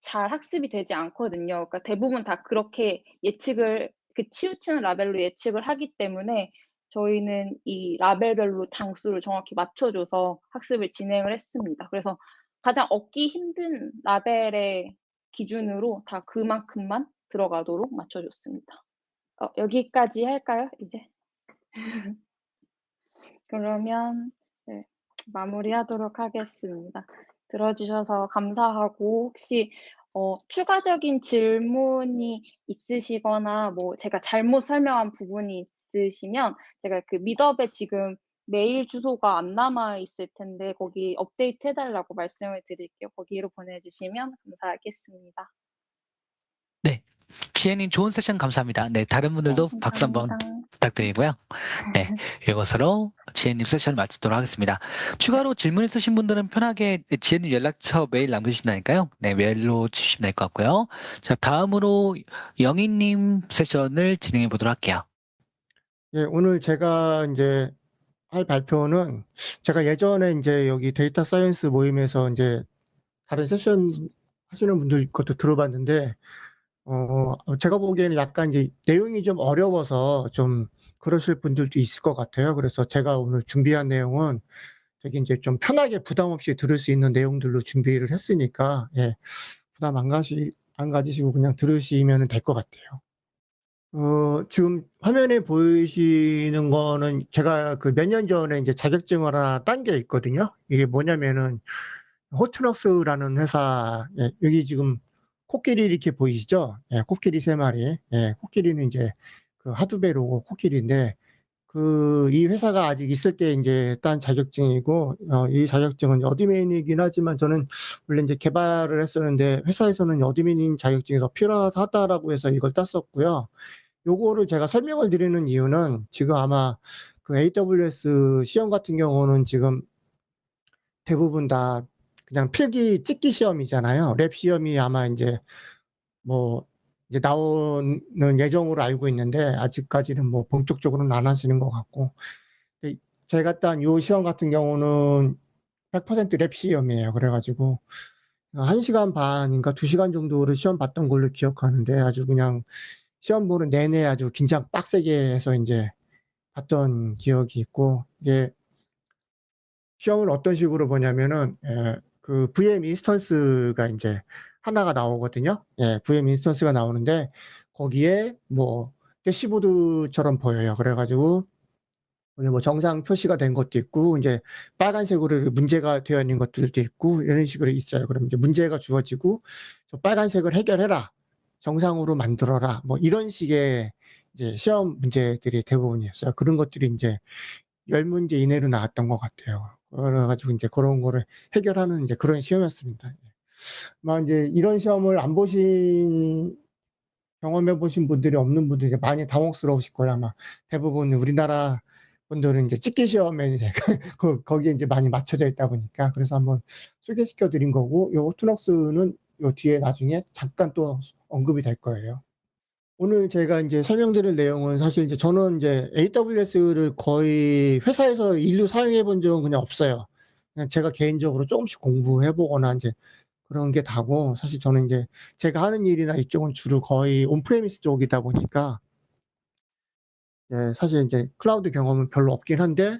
잘 학습이 되지 않거든요. 그러니까 대부분 다 그렇게 예측을 그 치우치는 라벨로 예측을 하기 때문에 저희는 이 라벨별로 장수를 정확히 맞춰줘서 학습을 진행을 했습니다. 그래서 가장 얻기 힘든 라벨의 기준으로 다 그만큼만 들어가도록 맞춰줬습니다. 어, 여기까지 할까요? 이제 그러면 네, 마무리하도록 하겠습니다. 들어주셔서 감사하고 혹시 어, 추가적인 질문이 있으시거나 뭐 제가 잘못 설명한 부분이 있으시면 제가 그 미더에 지금 메일 주소가 안 남아 있을 텐데 거기 업데이트 해달라고 말씀을 드릴게요. 거기로 보내주시면 감사하겠습니다. 네. 지혜님 좋은 세션 감사합니다. 네, 다른 분들도 네, 박수 한번 부탁드리고요. 네, 이것으로 지혜님 세션 마치도록 하겠습니다. 추가로 질문 있으신 분들은 편하게 지혜님 연락처 메일 남겨주신다니까요. 네, 메일로 주시면 될 것 같고요. 자, 다음으로 영희님 세션을 진행해 보도록 할게요. 예, 오늘 제가 이제 할 발표는 제가 예전에 이제 여기 data science 모임에서 이제 다른 세션 하시는 분들 것도 들어봤는데 어, 제가 보기에는 약간 이제 내용이 좀 어려워서 좀 그러실 분들도 있을 것 같아요. 그래서 제가 오늘 준비한 내용은 되게 이제 좀 편하게 부담 없이 들을 수 있는 내용들로 준비를 했으니까, 예, 부담 안 가시, 안 가지시고 그냥 들으시면 될 것 같아요. 어, 지금 화면에 보이시는 거는 제가 그 몇 년 전에 이제 자격증을 하나 딴 게 있거든요. 이게 뭐냐면은 Hortonworks라는 회사, 예, 여기 지금 코끼리 이렇게 보이시죠? 예, 코끼리 세 마리. 예, 코끼리는 이제 그 Hadoop의 로고 코끼리인데 그 이 회사가 아직 있을 때 이제 딴 자격증이고 어, 이 자격증은 admin이긴 하지만 저는 원래 이제 개발을 했었는데 회사에서는 admin 자격증이 더 필요하다라고 해서 이걸 땄었고요. 요거를 제가 설명을 드리는 이유는 지금 아마 그 AWS 시험 같은 경우는 지금 대부분 다 그냥 필기 찍기 시험이잖아요. 랩 시험이 아마 이제 뭐 이제 나오는 예정으로 알고 있는데 아직까지는 뭐 본격적으로는 안 하시는 것 같고 제가 딴 요 시험 같은 경우는 100%랩 시험이에요. 그래가지고 1시간 반인가 2시간 정도를 시험 봤던 걸로 기억하는데 아주 그냥 시험 보는 내내 아주 긴장 빡세게 해서 이제 봤던 기억이 있고 이게 시험을 어떤 식으로 보냐면은 예, 그 VM 인스턴스가 이제 하나가 나오거든요. 예, VM 인스턴스가 나오는데 거기에 뭐 대시보드처럼 보여요. 그래가지고 뭐 정상 표시가 된 것도 있고 이제 빨간색으로 문제가 되어 있는 것들도 있고 이런 식으로 있어요. 그럼 이제 문제가 주어지고 빨간색을 해결해라. 정상으로 만들어라. 뭐 이런 식의 이제 시험 문제들이 대부분이었어요. 그런 것들이 이제 열 문제 이내로 나왔던 것 같아요. 그래가지고 이제 그런 거를 해결하는 이제 그런 시험이었습니다. 막 이제 이런 시험을 안 보신 경험해 보신 분들이 없는 분들이 많이 당혹스러우실 거예요. 아마 대부분 우리나라 분들은 이제 찍기 시험에 이제 그 거기에 이제 많이 맞춰져 있다 보니까 그래서 한번 소개시켜 드린 거고 요 Hortonworks는 요 뒤에 나중에 잠깐 또 언급이 될 거예요. 오늘 제가 이제 설명드릴 내용은 사실 이제 저는 이제 AWS를 거의 회사에서 인류 사용해 본 적은 그냥 없어요. 그냥 제가 개인적으로 조금씩 공부해 보거나 이제 그런 게 다고 사실 저는 이제 제가 하는 일이나 이쪽은 주로 거의 on-premise 쪽이다 보니까 예, 사실 이제 클라우드 경험은 별로 없긴 한데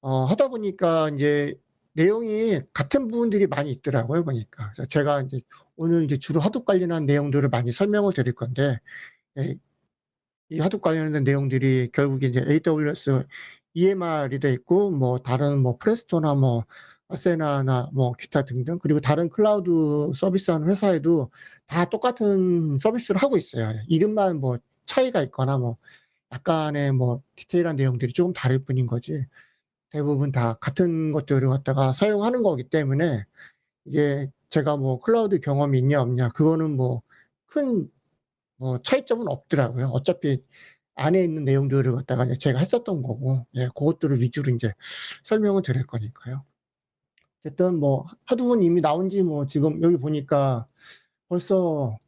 어, 하다 보니까 이제 내용이 같은 부분들이 많이 있더라고요 보니까 제가 이제 오늘 이제 주로 하둡 관련한 내용들을 많이 설명을 드릴 건데 예, 이 하둡 관련된 내용들이 결국에 이제 AWS EMR이 돼 있고 뭐 다른 뭐 프레스토나 뭐 아세나나 뭐 기타 등등 그리고 다른 클라우드 서비스하는 회사에도 다 똑같은 서비스를 하고 있어요. 이름만 뭐 차이가 있거나 뭐 약간의 뭐 디테일한 내용들이 조금 다를 뿐인 거지 대부분 다 같은 것들을 갖다가 사용하는 거기 때문에 이게 제가 뭐 클라우드 경험이 있냐 없냐 그거는 뭐큰 뭐 차이점은 없더라고요. 어차피 안에 있는 내용들을 갖다가 제가 했었던 거고 예, 그것들을 위주로 이제 설명을 드릴 거니까요. 어쨌든 뭐 하두분 이미 나온 지 뭐 지금 여기 보니까 벌써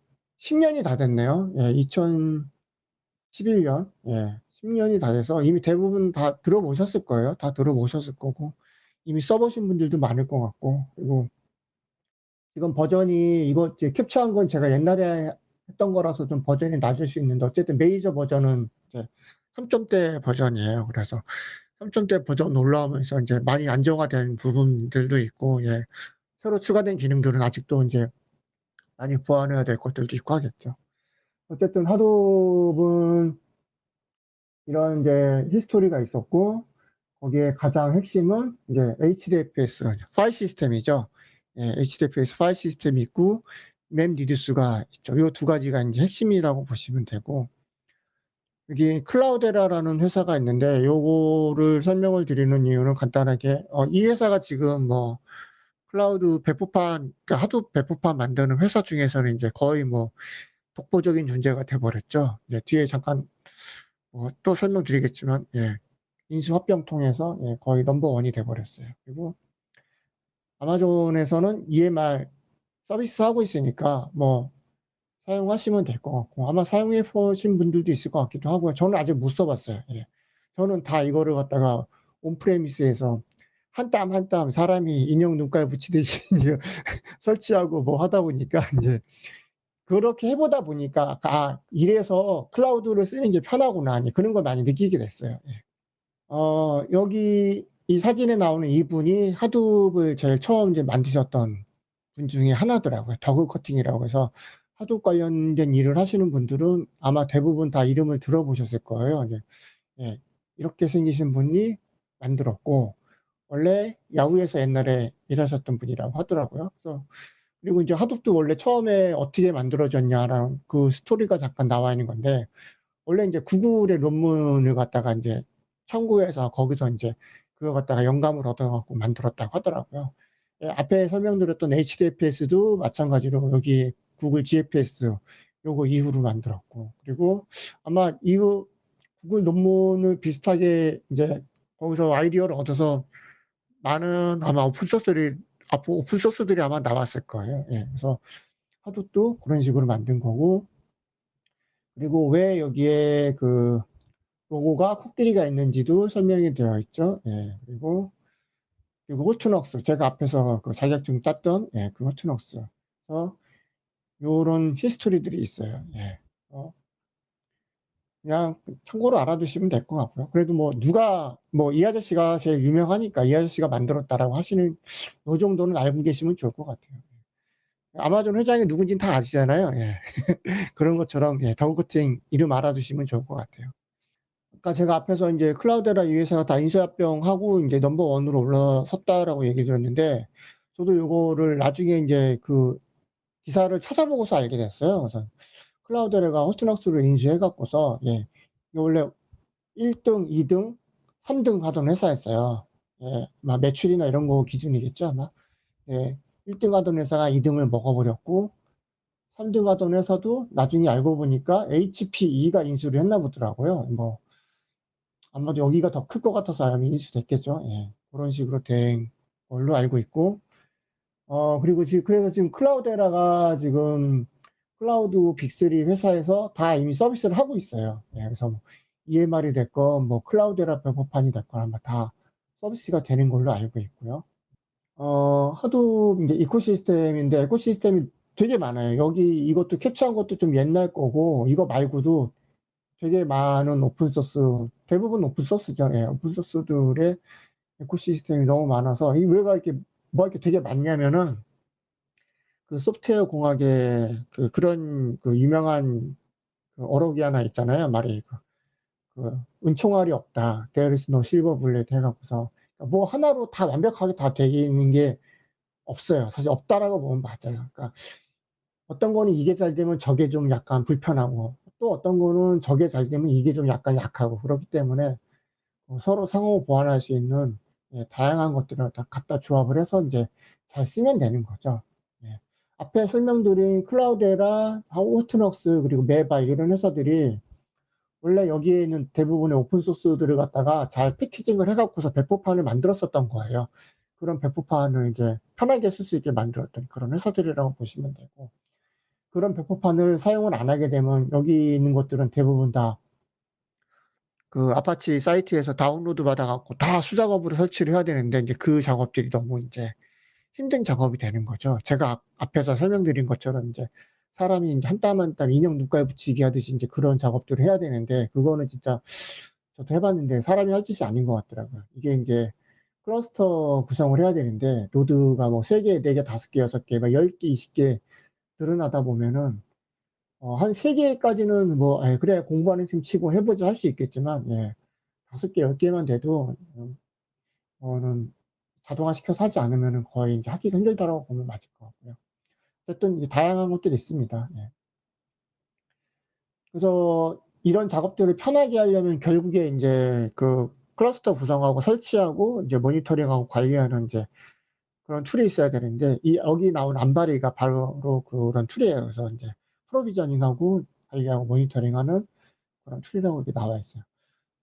10년이 다 됐네요. 예, 2011년, 예, 10년이 다 돼서 이미 대부분 다 들어보셨을 거예요. 다 들어보셨을 거고 이미 써보신 분들도 많을 것 같고 그리고 지금 버전이 이거 이제 캡처한 건 제가 옛날에 했던 거라서 좀 버전이 낮을 수 있는데 어쨌든 메이저 버전은 이제 3점대 버전이에요. 그래서 3점대 버전 올라오면서 이제 많이 안정화된 부분들도 있고, 예. 새로 추가된 기능들은 아직도 이제 많이 보완해야 될 것들도 있고 하겠죠. 어쨌든 Hadoop은 이런 이제 history가 있었고, 거기에 가장 핵심은 이제 HDFS 파일 시스템이죠. 예, HDFS 파일 시스템이 있고, MapReduce가 있죠. 이 두 가지가 이제 핵심이라고 보시면 되고, 여기 Cloudera라는 회사가 있는데 요거를 설명을 드리는 이유는 간단하게 어, 이 회사가 지금 뭐 클라우드 배포판 그러니까 하도 배포판 만드는 회사 중에서는 이제 거의 뭐 독보적인 존재가 돼버렸죠. 이제 뒤에 잠깐 뭐 또 설명드리겠지만 예, 인수 합병 통해서 예, 거의 넘버 원이 돼버렸어요. 그리고 아마존에서는 EMR 서비스 하고 있으니까 뭐 사용하시면 될 것 같고 아마 사용해 보신 분들도 있을 것 같기도 하고요. 저는 아직 못 써봤어요. 예. 저는 다 이거를 갖다가 온프레미스에서 한 땀 한땀 사람이 인형 눈깔 붙이듯이 이제 설치하고 뭐 하다 보니까 이제 그렇게 해보다 보니까 아 이래서 클라우드를 쓰는 게 편하구나 그런 걸 많이 느끼게 됐어요. 예. 어, 여기 이 사진에 나오는 이분이 하둡을 제일 처음 이제 만드셨던 분 중에 하나더라고요. 더그 커팅이라고 해서 하도 관련된 일을 하시는 분들은 아마 대부분 다 이름을 들어보셨을 거예요. 이제, 예, 이렇게 생기신 분이 만들었고, 원래 야후에서 옛날에 일하셨던 분이라고 하더라고요. 그래서 그리고 이제 하둡도 원래 처음에 어떻게 만들어졌냐라는 그 스토리가 잠깐 나와 있는 건데 원래 이제 구글의 논문을 갖다가 이제 참고해서 거기서 이제 그걸 갖다가 영감을 얻어갖고 만들었다고 하더라고요. 예, 앞에 설명드렸던 HDFS도 마찬가지로 여기 구글 GFS 요거 이후로 만들었고 그리고 아마 이후 구글 논문을 비슷하게 이제 거기서 아이디어를 얻어서 많은 아마 오픈소스들이 앞으로 오픈소스들이 아마 나왔을 거예요. 예, 그래서 하도도 그런 식으로 만든 거고 그리고 왜 여기에 그 로고가 코끼리가 있는지도 설명이 되어 있죠. 예, 그리고 그리고 호투넉스 제가 앞에서 그 자격증 땄던 예, 그 호투넉스 그래서 요런 history들이 있어요. 예. 어, 그냥 참고로 알아두시면 될 것 같고요. 그래도 뭐 누가 뭐 이 아저씨가 제일 유명하니까 이 아저씨가 만들었다라고 하시는 요 정도는 알고 계시면 좋을 것 같아요. 아마존 회장이 누군지는 다 아시잖아요. 예. 그런 것처럼 예, Doug Cutting 이름 알아두시면 좋을 것 같아요. 아까 제가 앞에서 이제 Cloudera 이 회사가 다 인수합병하고 이제 number one으로 올라섰다라고 얘기 드렸는데 저도 요거를 나중에 이제 그 기사를 찾아보고서 알게 됐어요. 그래서 클라우드레가 호스트넉스를 인수해갖고서 예, 원래 1등, 2등, 3등 하던 회사였어요. 예, 막 매출이나 이런 거 기준이겠죠 아마. 예, 1등 하던 회사가 2등을 먹어버렸고 3등 하던 회사도 나중에 알고 보니까 HPE가 인수를 했나 보더라고요. 뭐 아마도 여기가 더 클 것 같아서 아마 인수됐겠죠. 예, 그런 식으로 된 걸로 알고 있고 어 그리고 지금 그래서 지금 Cloudera가 지금 cloud big 3 회사에서 다 이미 서비스를 하고 있어요. 예, 그래서 뭐 EMR이 됐건 뭐 Cloudera 배포판이 됐건 아마 다 서비스가 되는 걸로 알고 있고요. 어, Hadoop 이제 ecosystem인데 ecosystem이 되게 많아요. 여기 이것도 캡처한 것도 좀 옛날 거고 이거 말고도 되게 많은 open source 대부분 open source죠. 예, open source들의 에코시스템이 너무 많아서 이 왜가 이렇게 뭐 이렇게 되게 많냐면은 그 소프트웨어 공학의 그 그런 그 유명한 그 어록이 하나 있잖아요. 말이 그, 그 은총알이 없다. There is no silver bullet 해갖고서 뭐 하나로 다 완벽하게 다 되는 게 없어요. 사실 없다라고 보면 맞아요. 그러니까 어떤 거는 이게 잘 되면 저게 좀 약간 불편하고 또 어떤 거는 저게 잘 되면 이게 좀 약간 약하고 그렇기 때문에 어, 서로 상호 보완할 수 있는 예, 다양한 것들을 다 갖다 조합을 해서 이제 잘 쓰면 되는 거죠. 예. 앞에 설명드린 클라우데라, 호트넉스 그리고 메바 이런 회사들이 원래 여기에 있는 대부분의 오픈소스들을 갖다가 잘 패키징을 해갖고서 배포판을 만들었었던 거예요. 그런 배포판을 이제 편하게 쓸 수 있게 만들었던 그런 회사들이라고 보시면 되고 그런 배포판을 사용을 안 하게 되면 여기 있는 것들은 대부분 다 그 아파치 사이트에서 다운로드 받아갖고 다 수작업으로 설치를 해야 되는데 이제 그 작업들이 너무 이제 힘든 작업이 되는 거죠. 제가 앞에서 설명드린 것처럼 이제 사람이 이제 한 땀 한 땀 인형 눈깔 붙이기 하듯이 이제 그런 작업들을 해야 되는데 그거는 진짜 저도 해봤는데 사람이 할 짓이 아닌 것 같더라고요. 이게 이제 클러스터 구성을 해야 되는데 노드가 뭐 3개, 4개, 5개, 6개, 막 10개, 20개 늘어나다 보면은 어, 한 3개까지는 뭐, 에, 예, 그래, 공부하는 셈 치고 해보자 할 수 있겠지만, 예, 5개, 10개만 돼도, 어, 는 자동화 시켜서 하지 않으면 거의 이제 하기가 힘들다라고 보면 맞을 것 같고요. 어쨌든 다양한 것들이 있습니다. 예. 그래서 이런 작업들을 편하게 하려면 결국에 이제 그 클러스터 구성하고 설치하고 이제 monitoring하고 관리하는 이제 그런 tool이 있어야 되는데 이 여기 나온 Ambari가 바로 그런 tool이에요. 그래서 이제 provisioning하고 관리하고 monitoring하는 그런 tool이라고 이렇게 나와 있어요.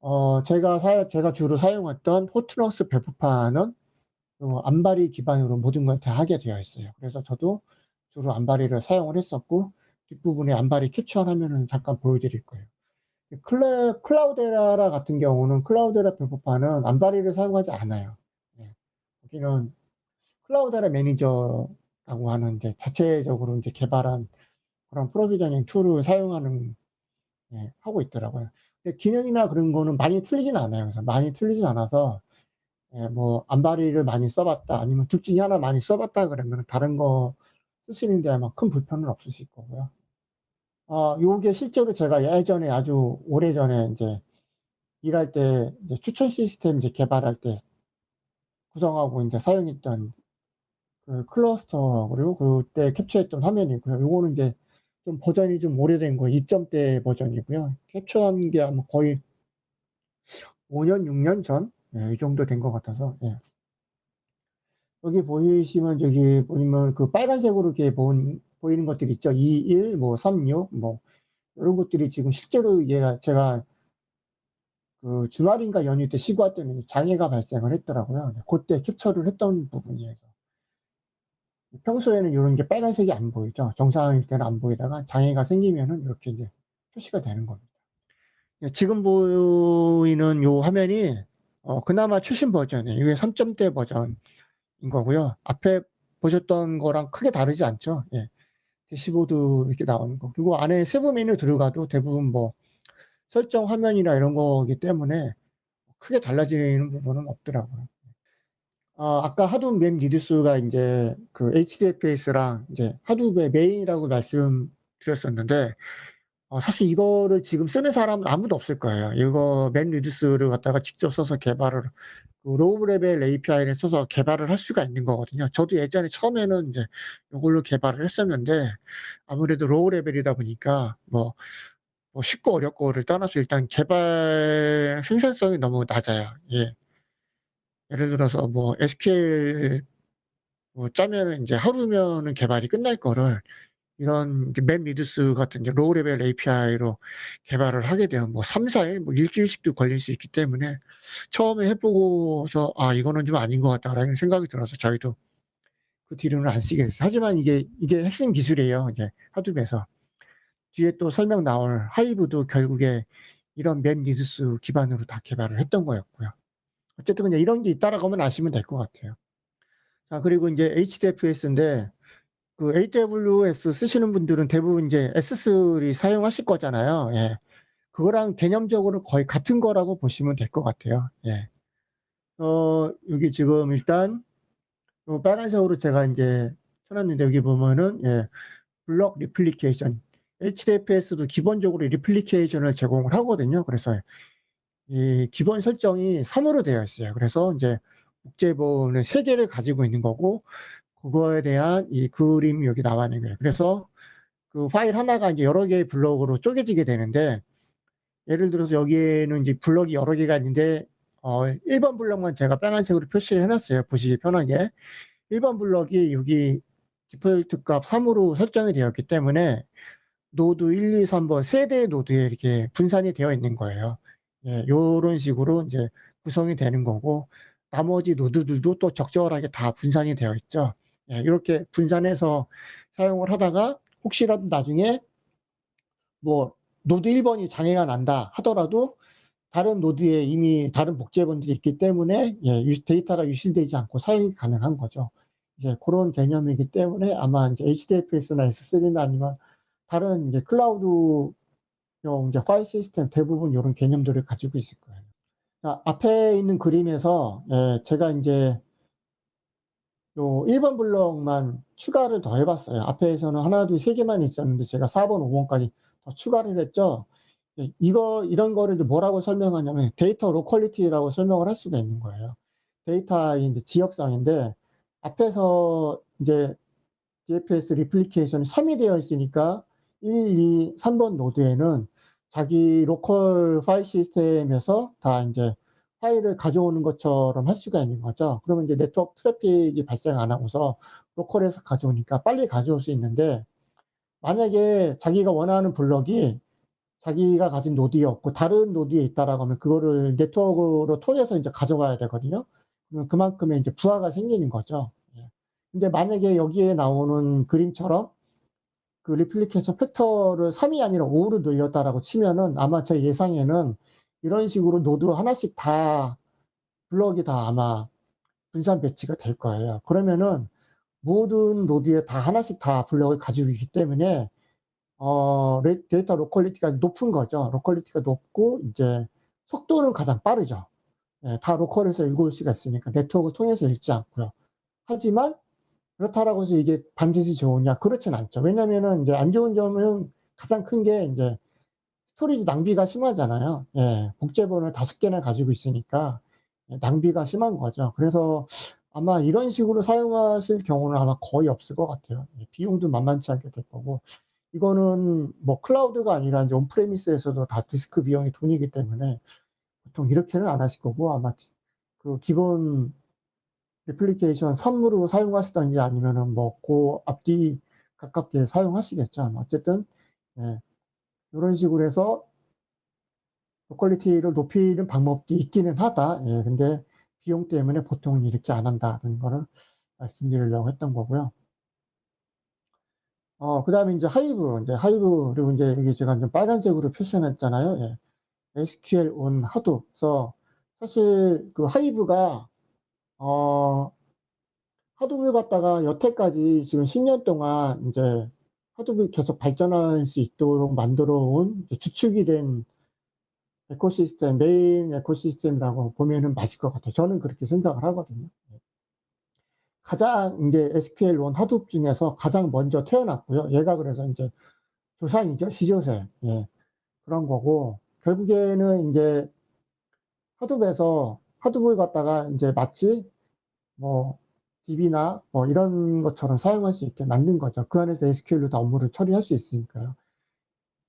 어, 제가 사, 제가 주로 사용했던 Hortonworks 배포판은 어, Ambari 기반으로 모든 걸 다 하게 되어 있어요. 그래서 저도 주로 Ambari를 사용을 했었고 뒷부분에 Ambari 캡처한 화면을 잠깐 보여드릴 거예요. 클라, Cloudera 같은 경우는 Cloudera 배포판은 Ambari를 사용하지 않아요. 네. 여기는 Cloudera Manager라고 하는 이제 자체적으로 이제 개발한 그런 provisioning tool을 사용하는 예, 하고 있더라고요. 근데 기능이나 그런 거는 많이 틀리진 않아요. 그래서 많이 틀리진 않아서 예, 뭐 Ambari를 많이 써봤다 아니면 둘 중에 하나 많이 써봤다 그러면 다른 거 쓰시는 데 아마 큰 불편은 없으실 거고요. 어, 요게 실제로 제가 예전에 아주 오래전에 이제 일할 때 이제 추천 시스템 이제 개발할 때 구성하고 이제 사용했던 그 클러스터 그리고 그때 캡처했던 화면이고요. 요거는 이제 좀 버전이 좀 오래된 거 2점대 버전이고요. 캡처한 게 아마 거의 5년, 6년 전? 예, 이 정도 된 것 같아서, 예. 여기 보이시면 저기 보이면 그 빨간색으로 이렇게 본, 보이는 것들이 있죠. 21, 뭐 36, 뭐 이런 것들이 지금 실제로 얘가 제가 그 주말인가 연휴 때 쉬고 왔더니 장애가 발생을 했더라고요. 그때 캡처를 했던 부분이에요. 평소에는 이런 게 빨간색이 안 보이죠. 정상일 때는 안 보이다가 장애가 생기면은 이렇게 이제 표시가 되는 겁니다. 예, 지금 보이는 이 화면이 어, 그나마 최신 버전이에요. 이게 3점대 버전인 거고요. 앞에 보셨던 거랑 크게 다르지 않죠. 예. 대시보드 이렇게 나오는 거. 그리고 안에 세부 메뉴 들어가도 대부분 뭐 설정 화면이나 이런 거기 때문에 크게 달라지는 부분은 없더라고요. 어, 아까 Hadoop MapReduce가 이제 그 HDFS랑 이제 Hadoop의 메인이라고 말씀드렸었는데 어, 사실 이거를 지금 쓰는 사람은 아무도 없을 거예요. 이거 MapReduce를 갖다가 직접 써서 개발을 그 low level API를 써서 개발을 할 수가 있는 거거든요. 저도 예전에 처음에는 이제 이걸로 개발을 했었는데 아무래도 low level이다 보니까 뭐, 뭐 쉽고 어렵고를 떠나서 일단 개발 생산성이 너무 낮아요. 예. 예를 들어서 뭐 SQL 뭐 짜면은 이제 하루면은 개발이 끝날 거를 이런 MapReduce 같은 이제 low level API로 개발을 하게 되면 뭐 3, 4일, 뭐 일주일씩도 걸릴 수 있기 때문에 처음에 해보고서 아, 이거는 좀 아닌 것 같다라는 생각이 들어서 저희도 그 뒤로는 안 쓰게 됐어요. 하지만 이게, 이게 핵심 기술이에요. 이제 하둡에서. 뒤에 또 설명 나올 하이브도 결국에 이런 맵 리드스 기반으로 다 개발을 했던 거였고요. 어쨌든 그냥 이런 게 있다라고 하면 아시면 될 것 같아요. 자, 그리고 이제 HDFS인데 그 AWS 쓰시는 분들은 대부분 이제 S3 사용하실 거잖아요. 예. 그거랑 개념적으로 거의 같은 거라고 보시면 될 것 같아요. 예. 어, 여기 지금 일단 어, 빨간색으로 제가 이제 쳐놨는데 여기 보면은 예, block replication HDFS도 기본적으로 replication을 제공을 하거든요. 그래서 이 기본 설정이 3으로 되어 있어요. 그래서 이제 복제본은 3개를 가지고 있는 거고 그거에 대한 이 그림이 여기 나와 있는 거예요. 그래서 그 파일 하나가 이제 여러 개의 블럭으로 쪼개지게 되는데 예를 들어서 여기에는 이제 블럭이 여러 개가 있는데 어 1번 블럭만 제가 빨간색으로 표시를 해놨어요. 보시기 편하게. 1번 블럭이 여기 디폴트 값 3으로 설정이 되었기 때문에 노드 1, 2, 3번 세 대의 노드에 이렇게 분산이 되어 있는 거예요. 예, 요런 식으로 이제 구성이 되는 거고 나머지 노드들도 또 적절하게 다 분산이 되어 있죠. 예, 이렇게 분산해서 사용을 하다가 혹시라도 나중에 뭐 노드 1번이 장애가 난다 하더라도 다른 노드에 이미 다른 복제본들이 있기 때문에 예, 데이터가 유실되지 않고 사용이 가능한 거죠. 이제 그런 개념이기 때문에 아마 이제 HDFS나 S3나 아니면 다른 이제 클라우드 이제 파일 시스템 대부분 이런 개념들을 가지고 있을 거예요. 자, 앞에 있는 그림에서 예, 제가 이제 요 1번 블럭만 추가를 더 해봤어요. 앞에서는 하나, 둘, 세 개만 있었는데 제가 4번, 5번까지 더 추가를 했죠. 예, 이거, 이런 거를 뭐라고 설명하냐면 데이터 locality라고 설명을 할 수가 있는 거예요. 데이터의 지역성인데 앞에서 이제 DFS 리플리케이션이 3이 되어 있으니까 1, 2, 3번 노드에는 자기 local 파일 시스템에서 다 이제 파일을 가져오는 것처럼 할 수가 있는 거죠. 그러면 이제 네트워크 트래픽이 발생 안 하고서 local에서 가져오니까 빨리 가져올 수 있는데 만약에 자기가 원하는 블럭이 자기가 가진 노드에 없고 다른 노드에 있다라고 하면 그거를 네트워크로 통해서 이제 가져가야 되거든요. 그러면 그만큼의 이제 부하가 생기는 거죠. 예. 근데 만약에 여기에 나오는 그림처럼 그 replication factor를 3이 아니라 5로 늘렸다라고 치면은 아마 제 예상에는 이런 식으로 노드 하나씩 다 블럭이 다 아마 분산 배치가 될 거예요. 그러면은 모든 노드에 다 하나씩 다 블럭을 가지고 있기 때문에 어, 데이터 locality가 높은 거죠. locality가 높고 이제 속도는 가장 빠르죠. 예, 다 local에서 읽을 수가 있으니까 네트워크 통해서 읽지 않고요. 하지만 그렇다라고 해서 이게 반드시 좋으냐? 그렇진 않죠. 왜냐면은 이제 안 좋은 점은 가장 큰 게 이제 storage 낭비가 심하잖아요. 예, 복제본을 다섯 개나 가지고 있으니까 낭비가 심한 거죠. 그래서 아마 이런 식으로 사용하실 경우는 아마 거의 없을 것 같아요. 예, 비용도 만만치 않게 될 거고 이거는 뭐 클라우드가 아니라 이제 on-premise에서도 다 디스크 비용이 돈이기 때문에 보통 이렇게는 안 하실 거고 아마 그 기본 애플리케이션 선물로 사용하시던지 아니면은 뭐 그 앞뒤 가깝게 사용하시겠죠. 어쨌든 예, 이런 식으로 해서 locality를 높이는 방법도 있기는 하다. 예, 근데 비용 때문에 보통은 이렇게 안 한다는 거를 말씀드리려고 했던 거고요. 어, 그 다음에 이제 Hive, 이제 Hive, 그리고 이제 여기 제가 좀 빨간색으로 표시했잖아요. 예. SQL on. 그래서 사실 그 Hive가, 어, Hadoop을 갖다가 여태까지 지금 10년 동안 이제 Hadoop을 계속 발전할 수 있도록 만들어 온 주축이 된 ecosystem, 메인 ecosystem이라고 보면은 맞을 것 같아요. 저는 그렇게 생각을 하거든요. 가장 이제 SQL on Hadoop 중에서 가장 먼저 태어났고요. 얘가 그래서 이제 조상이죠. 시조새. 예. 그런 거고, 결국에는 이제 하둡에서 하둡을 갖다가 이제 마치 뭐 DB나 뭐 이런 것처럼 사용할 수 있게 만든 거죠. 그 안에서 SQL로 다 업무를 처리할 수 있으니까요.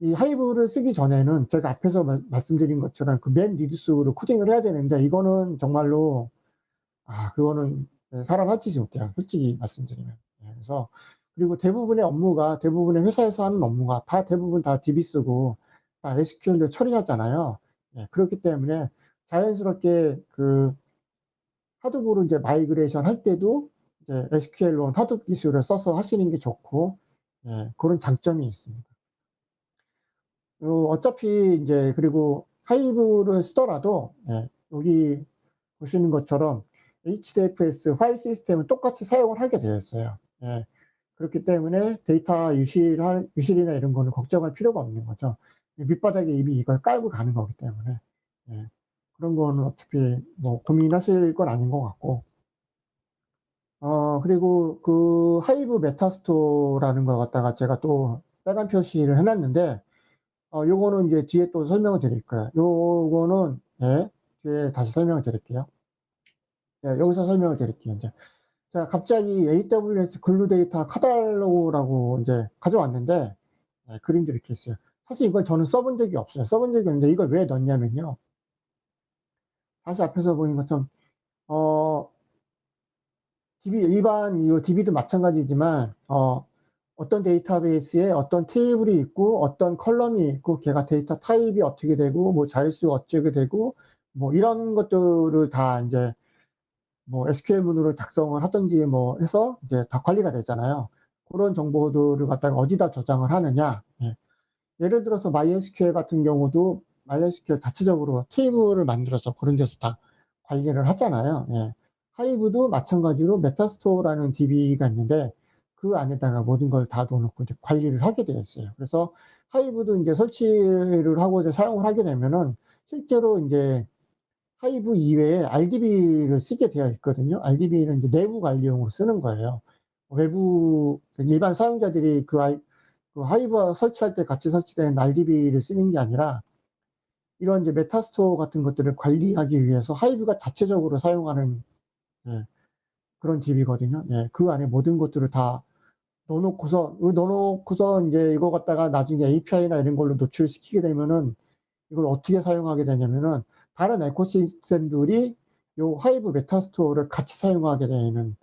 이 하이브를 쓰기 전에는 제가 앞에서 마, 말씀드린 것처럼 그 맨 리드스로 코딩을 해야 되는데 이거는 정말로 아 그거는 사람 합치지 못해요. 솔직히 말씀드리면. 예, 그래서 그리고 대부분의 업무가 대부분의 회사에서 하는 업무가 다 대부분 다 DB 쓰고 다 SQL로 처리하잖아요. 예, 그렇기 때문에 자연스럽게 그 Hadoop으로 이제 migration 할 때도 이제 SQL로 Hadoop 기술을 써서 하시는 게 좋고 예, 그런 장점이 있습니다. 어차피 이제 그리고 Hive를 쓰더라도 예, 여기 보시는 것처럼 HDFS 파일 시스템은 똑같이 사용을 하게 되어 있어요. 예, 그렇기 때문에 데이터 유실, 유실이나 이런 거는 걱정할 필요가 없는 거죠. 밑바닥에 이미 이걸 깔고 가는 거기 때문에. 예, 그런 거는 어차피 뭐 고민하실 건 아닌 것 같고. 어, 그리고 그 Hive metastore라는 거 갖다가 제가 또 빨간 표시를 해놨는데, 어, 요거는 이제 뒤에 또 설명을 드릴 거예요. 요거는, 예, 뒤에 다시 설명을 드릴게요. 예, 여기서 설명을 드릴게요. 이제. 자, 갑자기 AWS Glue Data Catalog라고 이제 가져왔는데, 예, 그림도 이렇게 있어요. 사실 이걸 저는 써본 적이 없어요. 써본 적이 없는데 이걸 왜 넣냐면요. 다시 앞에서 보인 것처럼 어 DB 일반 이 DB도 마찬가지지만 어 어떤 데이터베이스에 어떤 테이블이 있고 어떤 column이 있고 걔가 데이터 타입이 어떻게 되고 뭐 자릿수 어떻게 되고 뭐 이런 것들을 다 이제 뭐 SQL문으로 작성을 하든지 뭐 해서 이제 다 관리가 되잖아요. 그런 정보들을 갖다가 어디다 저장을 하느냐. 예. 예를 들어서 MySQL 같은 경우도 MySQL 자체적으로 테이블을 만들어서 그런 데서 다 관리를 하잖아요. 예. Hive도 마찬가지로 metastore라는 DB가 있는데 그 안에다가 모든 걸 다 넣어놓고 이제 관리를 하게 되어 있어요. 그래서 Hive도 이제 설치를 하고 이제 사용을 하게 되면은 실제로 이제 Hive 이외에 RDB를 쓰게 되어 있거든요. RDB는 이제 내부 관리용으로 쓰는 거예요. 외부 일반 사용자들이 그, 그 Hive 설치할 때 같이 설치된 RDB를 쓰는 게 아니라 이런 이제 metastore 같은 것들을 관리하기 위해서 Hive가 자체적으로 사용하는 예, 그런 DB거든요. 예, 그 안에 모든 것들을 다 넣어놓고서 넣어놓고서 이제 이거 갖다가 나중에 API나 이런 걸로 노출시키게 되면은 이걸 어떻게 사용하게 되냐면은 다른 ecosystem들이 요 Hive metastore를 같이 사용하게 되는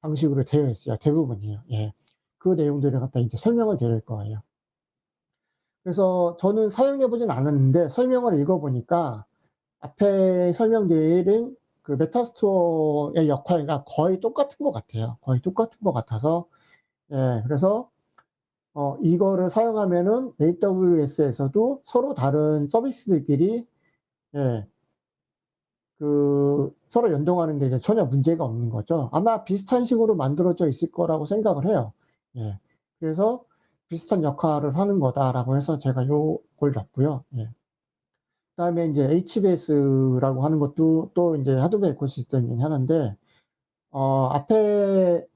방식으로 되어 있어요. 대부분이에요. 예. 그 내용들을 갖다 이제 설명을 드릴 거예요. 그래서 저는 사용해 보진 않았는데 설명을 읽어보니까 앞에 설명드린 그 metastore의 역할과 거의 똑같은 것 같아요. 거의 똑같은 것 같아서 예, 그래서 어, 이거를 사용하면은 AWS에서도 서로 다른 서비스들끼리 예, 그 서로 연동하는 데 전혀 문제가 없는 거죠. 아마 비슷한 식으로 만들어져 있을 거라고 생각을 해요. 예, 그래서 비슷한 역할을 하는 거다라고 해서 제가 요걸 잡고요. 예. 그다음에 이제 HBS라고 하는 것도 또 이제 하드웨어 에코시스템 중에 하나인데 어, 앞에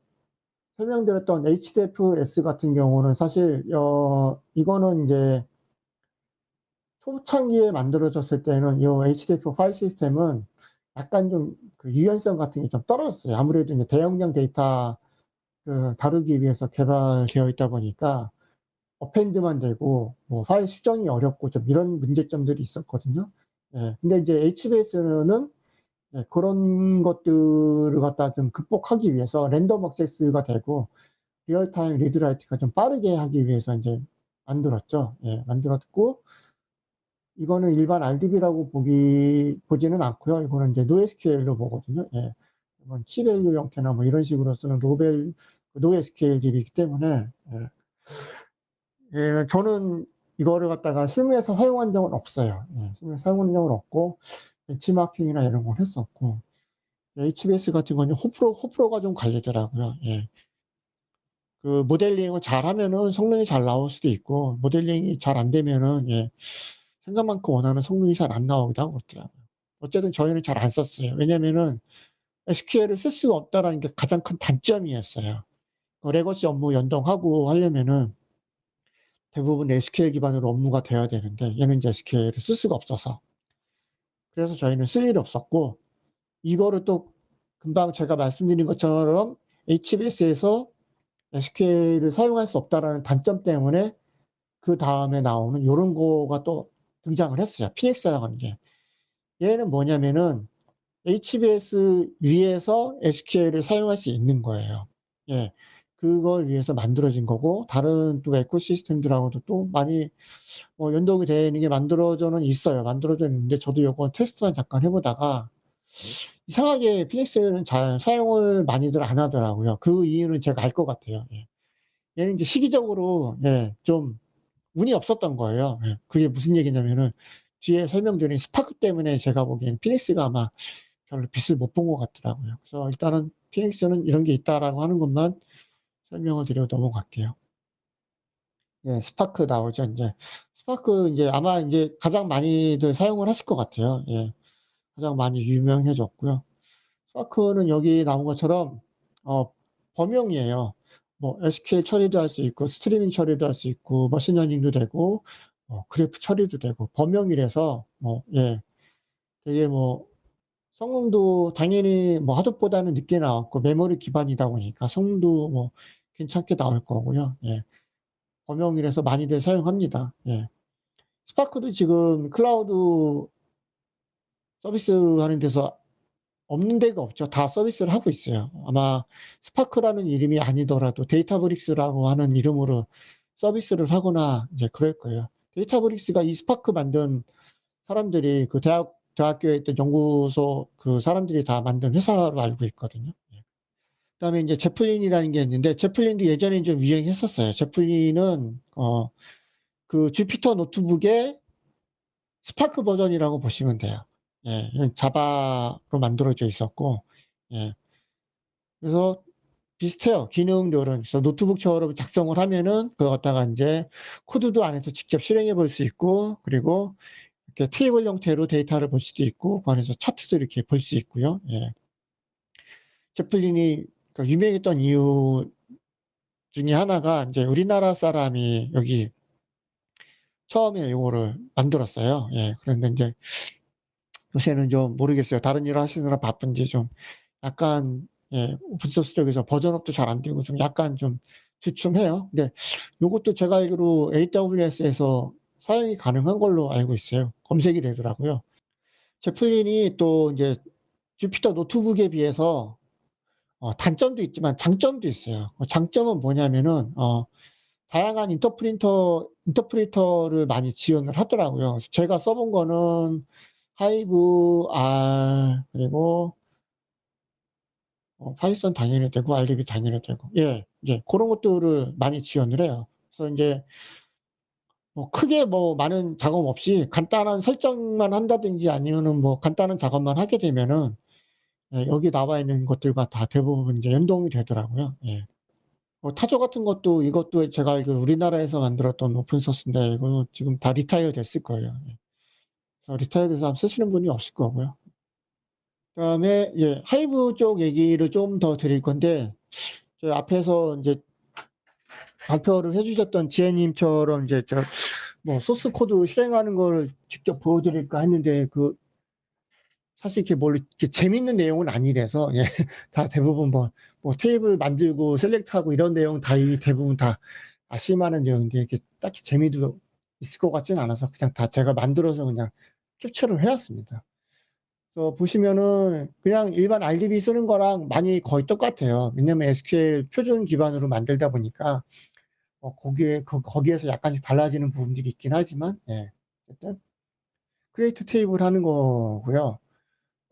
설명드렸던 HDFS 같은 경우는 사실 어, 이거는 이제 초창기에 만들어졌을 때는 이 HDF 파일 시스템은 약간 좀 그 유연성 같은 게 좀 떨어졌어요. 아무래도 이제 대용량 데이터 그 다루기 위해서 개발되어 있다 보니까 어펜드만 되고 뭐 파일 수정이 어렵고 좀 이런 문제점들이 있었거든요. 예, 근데 이제 HBase는 예, 그런 것들을 갖다 좀 극복하기 위해서 random access가 되고 real-time read write가 좀 빠르게 하기 위해서 이제 만들었죠. 예, 만들었고 이거는 일반 RDB라고 보기 보지는 않고요. 이거는 이제 NoSQL로 보거든요. 예. 이건 key-value 형태나 뭐 이런 식으로 쓰는 노벨 NoSQL DB이기 때문에 예. 예, 저는 이거를 갖다가 실무에서 사용한 적은 없어요. 예, 실무에서 사용한 적은 없고 벤치마킹이나 이런 걸 했었고 HBS 같은 거는 호프로 호프로가 좀 갈리더라고요. 예. 그 모델링을 잘하면은 성능이 잘 나올 수도 있고 모델링이 잘 안 되면은 예, 생각만큼 원하는 성능이 잘 안 나오기도 하고 그렇더라고요. 어쨌든 저희는 잘 안 썼어요. 왜냐면은 SQL을 쓸 수가 없다라는 게 가장 큰 단점이었어요. 그 legacy 업무 연동하고 하려면은 대부분 SQL 기반으로 업무가 돼야 되는데 얘는 이제 SQL을 쓸 수가 없어서 그래서 저희는 쓸 일이 없었고 이거를 또 금방 제가 말씀드린 것처럼 HBase에서 SQL을 사용할 수 없다라는 단점 때문에 그 다음에 나오는 이런 거가 또 등장을 했어요. Phoenix라고 하는 게. 얘는 뭐냐면은 HBS 위에서 SQL을 사용할 수 있는 거예요. 예. 그걸 위해서 만들어진 거고, 다른 또 에코시스템들하고도 또 많이 뭐 연동이 되는 게 만들어져는 있어요. 만들어져 있는데, 저도 이거 테스트만 잠깐 해보다가, 이상하게 피닉스는 잘 사용을 많이들 안 하더라고요. 그 이유는 제가 알 것 같아요. 예. 얘는 이제 시기적으로, 예, 좀 운이 없었던 거예요. 예. 그게 무슨 얘기냐면은, 뒤에 설명드린 스파크 때문에 제가 보기엔 Phoenix가 아마 별로 빛을 못 본 것 같더라고요. 그래서 일단은 Phoenix는 이런 게 있다라고 하는 것만 설명을 드리고 넘어갈게요. 예, 스파크 나오죠, 이제. 스파크 이제 아마 이제 가장 많이들 사용을 하실 것 같아요. 예. 가장 많이 유명해졌고요. Spark는 여기 나온 것처럼, 어, 범용이에요. 뭐, SQL 처리도 할 수 있고, 스트리밍 처리도 할 수 있고, machine learning도 되고, 어, 그래프 처리도 되고, 범용이라서, 뭐, 예. 되게 뭐, 성능도 당연히 뭐 Hadoop보다는 늦게 나왔고, 메모리 기반이다 보니까 성능도 뭐, 괜찮게 나올 거고요. 예. 범용이라서 많이들 사용합니다. 예. Spark도 지금 클라우드 서비스 하는 데서 없는 데가 없죠. 다 서비스를 하고 있어요. 아마 Spark라는 이름이 아니더라도 Databricks라고 하는 이름으로 서비스를 하거나 이제 그럴 거예요. Databricks가 이 스파크 만든 사람들이 그 대학, 대학교에 있던 연구소 그 사람들이 다 만든 회사로 알고 있거든요. 그 다음에 이제 Zeppelin이라는 게 있는데, Zeppelin도 예전에 좀 유행했었어요. Zeppelin은, 어, 그 Jupyter Notebook의 Spark 버전이라고 보시면 돼요. 예, Java로 만들어져 있었고, 예. 그래서 비슷해요. 기능들은. 그래서 노트북처럼 작성을 하면은, 그거 갖다가 이제 코드도 안에서 직접 실행해 볼 수 있고, 그리고 이렇게 테이블 형태로 데이터를 볼 수도 있고, 그 안에서 차트도 이렇게 볼 수 있고요. 예. Zeppelin이 그 유명했던 이유 중에 하나가 이제 우리나라 사람이 여기 처음에 이거를 만들었어요. 예. 그런데 이제 요새는 좀 모르겠어요. 다른 일을 하시느라 바쁜지 좀 약간 예, open source 쪽에서 version up도 잘 안 되고 좀 약간 좀 주춤해요. 근데 이것도 제가 알기로 AWS에서 사용이 가능한 걸로 알고 있어요. 검색이 되더라고요. Zeppelin이 또 이제 Jupyter Notebook에 비해서 어, 단점도 있지만 장점도 있어요. 어, 장점은 뭐냐면은 어, 다양한 interpreter interpreter를 많이 지원을 하더라고요. 제가 써본 거는 Hive R 그리고 어, Python 당연히 되고 RDB 당연히 되고 예 이제 그런 것들을 많이 지원을 해요. 그래서 이제 뭐 크게 뭐 많은 작업 없이 간단한 설정만 한다든지 아니면은 뭐 간단한 작업만 하게 되면은 예, 여기 나와 있는 것들과 다 대부분 이제 연동이 되더라고요. 예. 뭐 Tajo 같은 것도 이것도 제가 알기로 우리나라에서 만들었던 open source인데 이거는 지금 다 retire 됐을 거예요. 예. 그래서 retire 돼서 쓰시는 분이 없을 거고요. 그다음에 예, Hive 쪽 얘기를 좀 더 드릴 건데 저 앞에서 이제 발표를 해주셨던 지혜님처럼 이제 저 뭐 source code 실행하는 걸 직접 보여드릴까 했는데 그 사실 이렇게 뭘 이렇게 재밌는 내용은 아니라서 예, 다 대부분 뭐, 뭐 테이블 만들고 select하고 이런 내용 다 이 대부분 다 아실만한 내용인데 이렇게 딱히 재미도 있을 것 같지는 않아서 그냥 다 제가 만들어서 그냥 캡처를 해왔습니다. 그래서 보시면은 그냥 일반 RDB 쓰는 거랑 많이 거의 똑같아요. 왜냐면 SQL 표준 기반으로 만들다 보니까 어, 거기에 그, 거기에서 약간씩 달라지는 부분들이 있긴 하지만 예. 어쨌든 create table 하는 거고요.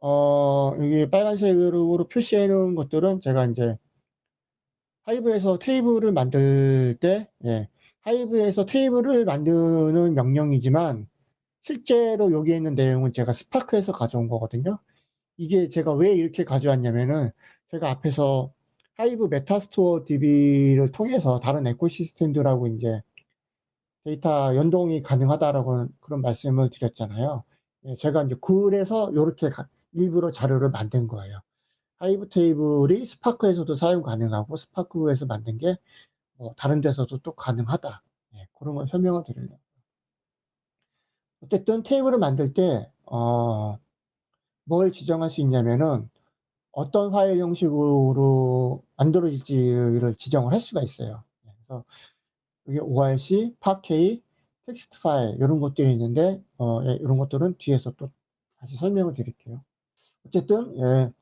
어, 여기 빨간색으로 표시해 놓은 것들은 제가 이제 Hive에서 테이블을 만들 때, 예, Hive에서 테이블을 만드는 명령이지만 실제로 여기에 있는 내용은 제가 Spark에서 가져온 거거든요. 이게 제가 왜 이렇게 가져왔냐면은 제가 앞에서 Hive metastore DB를 통해서 다른 ecosystem들하고 이제 데이터 연동이 가능하다라고 그런 말씀을 드렸잖아요. 예, 제가 이제 그래서 이렇게 일부러 자료를 만든 거예요. Hive 테이블이 Spark에서도 사용 가능하고 Spark에서 만든 게 뭐 다른 데서도 또 가능하다. 예, 그런 걸 설명을 드리려고. 어쨌든 테이블을 만들 때, 어, 뭘 지정할 수 있냐면은 어떤 파일 형식으로 만들어질지를 지정을 할 수가 있어요. 그래서 여기 ORC, Parquet, 텍스트 파일 이런 것들이 있는데 어, 예, 이런 것들은 뒤에서 또 다시 설명을 드릴게요. 어쨌든 예,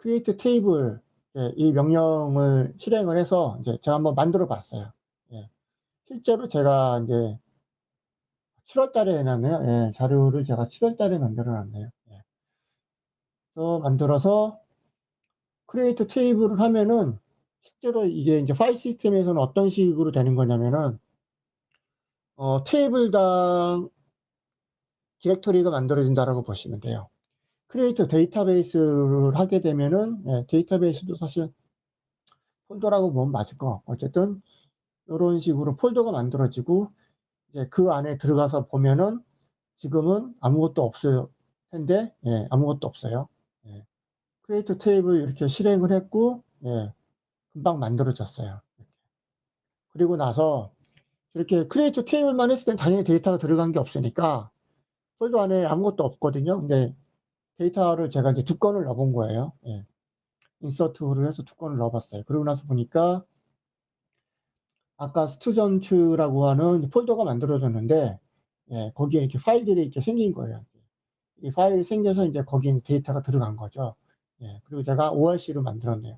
create table 예, 이 명령을 실행을 해서 이제 제가 한번 만들어 봤어요. 예, 실제로 제가 이제 7월 달에 해놨네요. 예, 자료를 제가 7월 달에 만들어 놨네요. 예. 그래서 만들어서 크리에이터 테이블을 하면은 실제로 이게 이제 파일 시스템에서는 어떤 식으로 되는 거냐면은 어, 테이블당 디렉토리가 만들어진다라고 보시면 돼요. create database를 하게 되면은 예, 데이터베이스도 사실 폴더라고 보면 맞을 것 같고 어쨌든 이런 식으로 폴더가 만들어지고 이제 그 안에 들어가서 보면은 지금은 아무것도 없을 텐데 예, 아무것도 없어요. 예. create table 이렇게 실행을 했고 예, 금방 만들어졌어요. 그리고 나서 이렇게 create table만 했을 땐 당연히 데이터가 들어간 게 없으니까 폴더 안에 아무것도 없거든요. 근데 데이터를 제가 이제 두 건을 넣어본 거예요. 예. insert를 해서 두 건을 넣어봤어요. 그러고 나서 보니까 아까 students라고 하는 폴더가 만들어졌는데 예, 거기에 이렇게 파일들이 이렇게 생긴 거예요. 이 파일이 생겨서 이제 거기에 데이터가 들어간 거죠. 예, 그리고 제가 ORC로 만들었네요.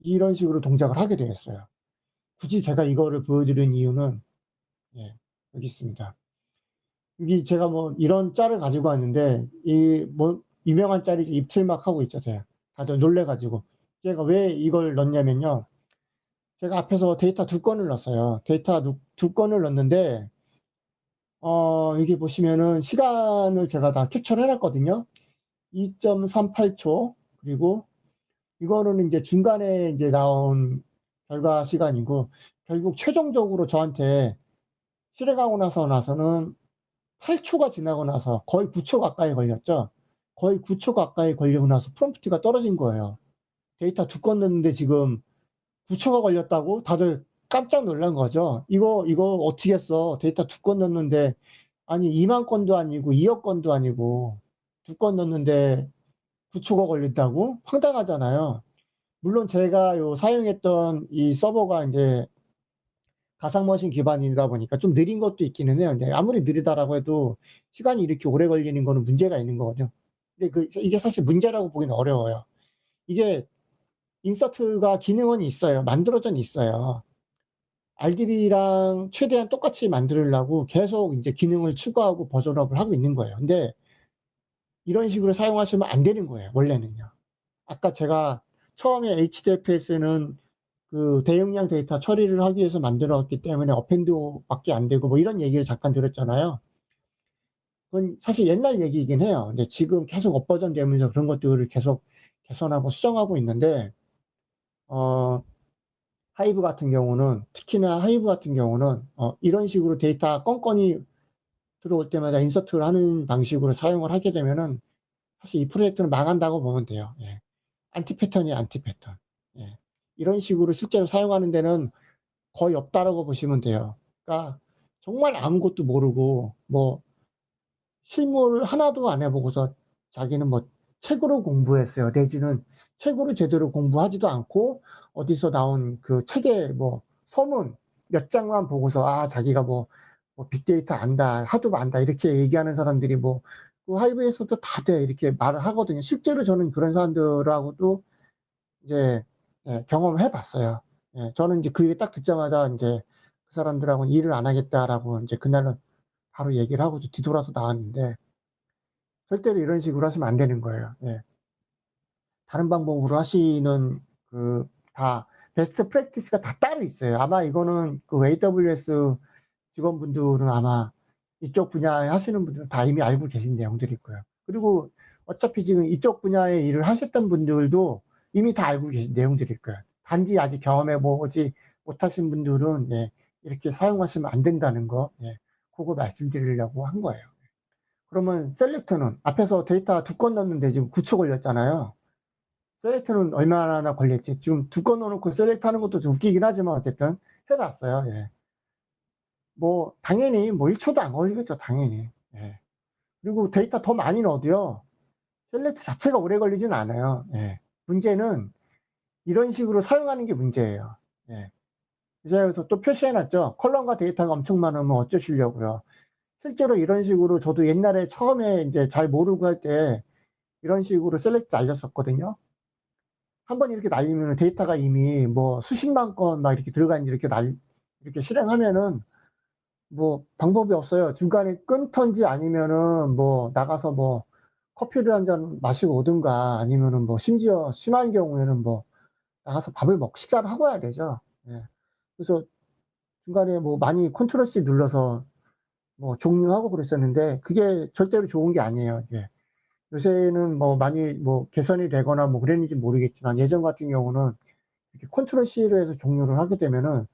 이런 식으로 동작을 하게 되었어요. 굳이 제가 이거를 보여드리는 이유는 예, 여기 있습니다. 여기 제가 뭐 이런 짤을 가지고 왔는데 이 뭐 유명한 짤이 입틀막 하고 있죠. 제가 다들 놀래가지고 제가 왜 이걸 넣냐면요. 제가 앞에서 데이터 두 건을 넣었어요. 데이터 두, 두 건을 넣었는데 어, 여기 보시면은 시간을 제가 다 캡처를 해놨거든요. 2.38초 그리고 이거는 이제 중간에 이제 나온 결과 시간이고 결국 최종적으로 저한테 실행하고 나서 나서는 8초가 지나고 나서 거의 9초 가까이 걸렸죠. 거의 9초 가까이 걸리고 나서 프롬프트가 떨어진 거예요. 데이터 두 건 넣는데 지금 9초가 걸렸다고 다들 깜짝 놀란 거죠. 이거, 이거 어떻게 했어? 데이터 두 건 넣는데, 아니, 2만 건도 아니고, 2억 건도 아니고, 두 건 넣는데 9초가 걸린다고? 황당하잖아요. 물론 제가 요 사용했던 이 서버가 이제 가상머신 기반이다 보니까 좀 느린 것도 있기는 해요. 근데 아무리 느리다라고 해도 시간이 이렇게 오래 걸리는 거는 문제가 있는 거거든요. 근데 그, 이게 사실 문제라고 보기는 어려워요. 이게 인서트가 기능은 있어요. 만들어져 있어요. RDB랑 최대한 똑같이 만들려고 계속 이제 기능을 추가하고 버전업을 하고 있는 거예요. 근데 이런 식으로 사용하시면 안 되는 거예요. 원래는요. 아까 제가 처음에 HDFS는 그 대용량 데이터 처리를 하기 위해서 만들었기 때문에 append밖에 안 되고 뭐 이런 얘기를 잠깐 들었잖아요. 그건 사실 옛날 얘기이긴 해요. 근데 지금 계속 업버전 되면서 그런 것들을 계속 개선하고 수정하고 있는데 어, Hive 같은 경우는 특히나 Hive 같은 경우는 어, 이런 식으로 데이터 건건이 들어올 때마다 insert를 하는 방식으로 사용을 하게 되면은 사실 이 프로젝트는 망한다고 보면 돼요. 예. anti pattern이 anti pattern. 예. 이런 식으로 실제로 사용하는 데는 거의 없다라고 보시면 돼요. 그러니까 정말 아무것도 모르고 뭐 실무를 하나도 안 해보고서 자기는 뭐 책으로 공부했어요. 내지는 책으로 제대로 공부하지도 않고 어디서 나온 그 책의 뭐 서문 몇 장만 보고서 아 자기가 뭐, 뭐 빅데이터 안다 하도 안다 이렇게 얘기하는 사람들이 뭐 그 하이브에서도 다돼 이렇게 말을 하거든요. 실제로 저는 그런 사람들하고도 이제 예, 경험해 봤어요. 예, 저는 이제 그 얘기 딱 듣자마자 이제 그 사람들하고는 일을 안 하겠다라고 이제 그날은 바로 얘기를 하고 뒤돌아서 나왔는데 절대로 이런 식으로 하시면 안 되는 거예요. 예. 다른 방법으로 하시는 그 다 베스트 프랙티스가 다 따로 있어요. 아마 이거는 그 AWS 직원분들은 아마 이쪽 분야에 하시는 분들은 다 이미 알고 계신 내용들이 있고요. 그리고 어차피 지금 이쪽 분야의 일을 하셨던 분들도 이미 다 알고 계신 내용들일 거예요. 단지 아직 경험해 보지 못하신 분들은 예, 이렇게 사용하시면 안 된다는 거, 예, 그거 말씀드리려고 한 거예요. 그러면 select는 앞에서 데이터 두 건 넣는데 지금 9초 걸렸잖아요. select는 얼마나 걸렸지? 지금 두 건 넣어놓고 select 하는 것도 좀 웃기긴 하지만 어쨌든 해봤어요. 예. 뭐 당연히 뭐 1초도 안 걸리겠죠. 당연히. 예. 그리고 데이터 더 많이 넣어도요. select 자체가 오래 걸리진 않아요. 예. 문제는 이런 식으로 사용하는 게 문제예요. 예. 그래서 또 표시해놨죠. column과 데이터가 엄청 많으면 어쩌시려고요. 실제로 이런 식으로 저도 옛날에 처음에 이제 잘 모르고 할 때 이런 식으로 select 날렸었거든요. 한 번 이렇게 날리면 데이터가 이미 뭐 수십만 건 막 이렇게 들어간 이렇게 날, 이렇게 실행하면은 뭐 방법이 없어요. 중간에 끊던지 아니면은 뭐 나가서 뭐 커피를 한 잔 마시고 오든가 아니면은 뭐 심지어 심한 경우에는 뭐 나가서 밥을 먹고 식사를 하고 와야 되죠. 예. 그래서 중간에 뭐 많이 control C 눌러서 뭐 종료하고 그랬었는데 그게 절대로 좋은 게 아니에요. 예. 요새는 뭐 많이 뭐 개선이 되거나 뭐 그랬는지 모르겠지만 예전 같은 경우는 이렇게 control C로 해서 종료를 하게 되면은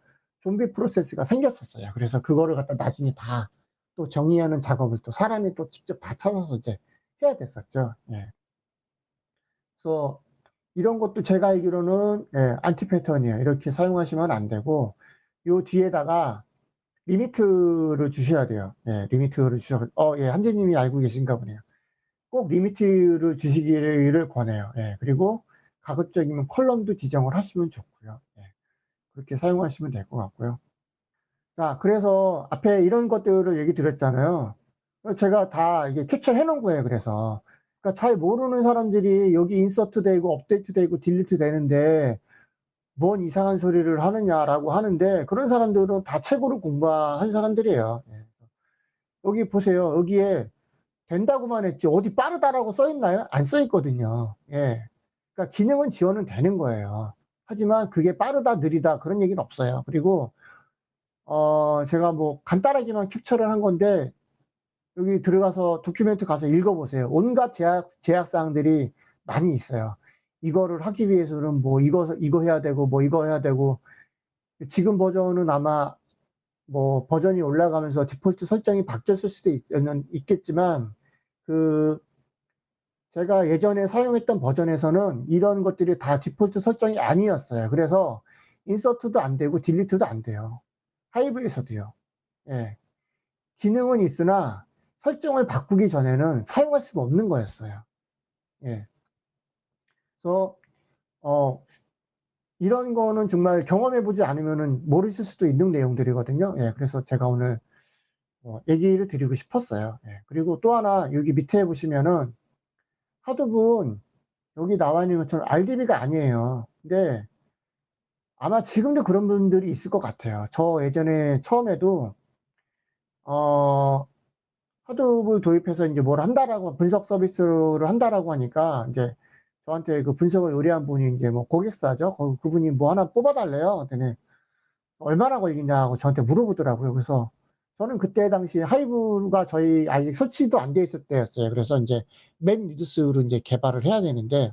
좀비 프로세스가 생겼었어요. 그래서 그거를 갖다 나중에 다 또 정리하는 작업을 또 사람이 또 직접 다 찾아서 이제 해야 됐었죠. 예. 그래서 이런 것도 제가 알기로는 예, anti pattern이에요. 이렇게 사용하시면 안 되고 요 뒤에다가 limit를 주셔야 돼요. 예, limit를 주셔. 어, 예, 함재님이 알고 계신가 보네요. 꼭 limit를 주시기를 권해요. 예, 그리고 가급적이면 column도 지정을 하시면 좋고요. 예, 그렇게 사용하시면 될 것 같고요. 자, 그래서 앞에 이런 것들을 얘기 드렸잖아요. 제가 다 이게 캡처해 놓은 거예요. 그래서 그러니까 잘 모르는 사람들이 여기 인서트 되고 업데이트 되고 딜리트 되는데 뭔 이상한 소리를 하느냐라고 하는데 그런 사람들은 다 책으로 공부한 사람들이에요. 예. 여기 보세요. 여기에 된다고만 했지 어디 빠르다라고 써 있나요? 안 써 있거든요. 예. 그러니까 기능은 지원은 되는 거예요. 하지만 그게 빠르다 느리다 그런 얘기는 없어요. 그리고 어 제가 뭐 간단하게만 캡처를 한 건데 여기 들어가서 도큐멘트 가서 읽어보세요. 온갖 제약, 제약사항들이 많이 있어요. 이거를 하기 위해서는 뭐 이거 이거 해야 되고 뭐 이거 해야 되고 지금 버전은 아마 뭐 버전이 올라가면서 디폴트 설정이 바뀌었을 수도 있, 있겠지만 그 제가 예전에 사용했던 버전에서는 이런 것들이 다 디폴트 설정이 아니었어요. 그래서 인서트도 안 되고 딜리트도 안 돼요. 하이브에서도요. 예. 기능은 있으나 설정을 바꾸기 전에는 사용할 수가 없는 거였어요. 예. 그래서 어, 이런 거는 정말 경험해 보지 않으면 모르실 수도 있는 내용들이거든요. 예, 그래서 제가 오늘 뭐 얘기를 드리고 싶었어요. 예, 그리고 또 하나 여기 밑에 보시면은 하드분 여기 나와 있는 것처럼 RDB가 아니에요. 근데 아마 지금도 그런 분들이 있을 것 같아요. 저 예전에 처음에도 어 하드분 도입해서 이제 뭘 한다라고 분석 서비스를 한다라고 하니까 이제 저한테 그 분석을 의뢰한 분이 이제 뭐 고객사죠. 그분이 뭐 하나 뽑아달래요. 그랬더니 얼마나 걸리냐고 저한테 물어보더라고요. 그래서 저는 그때 당시 하이브가 저희 아직 설치도 안 돼 있을 때였어요. 그래서 이제 맨 리두스로 이제 개발을 해야 되는데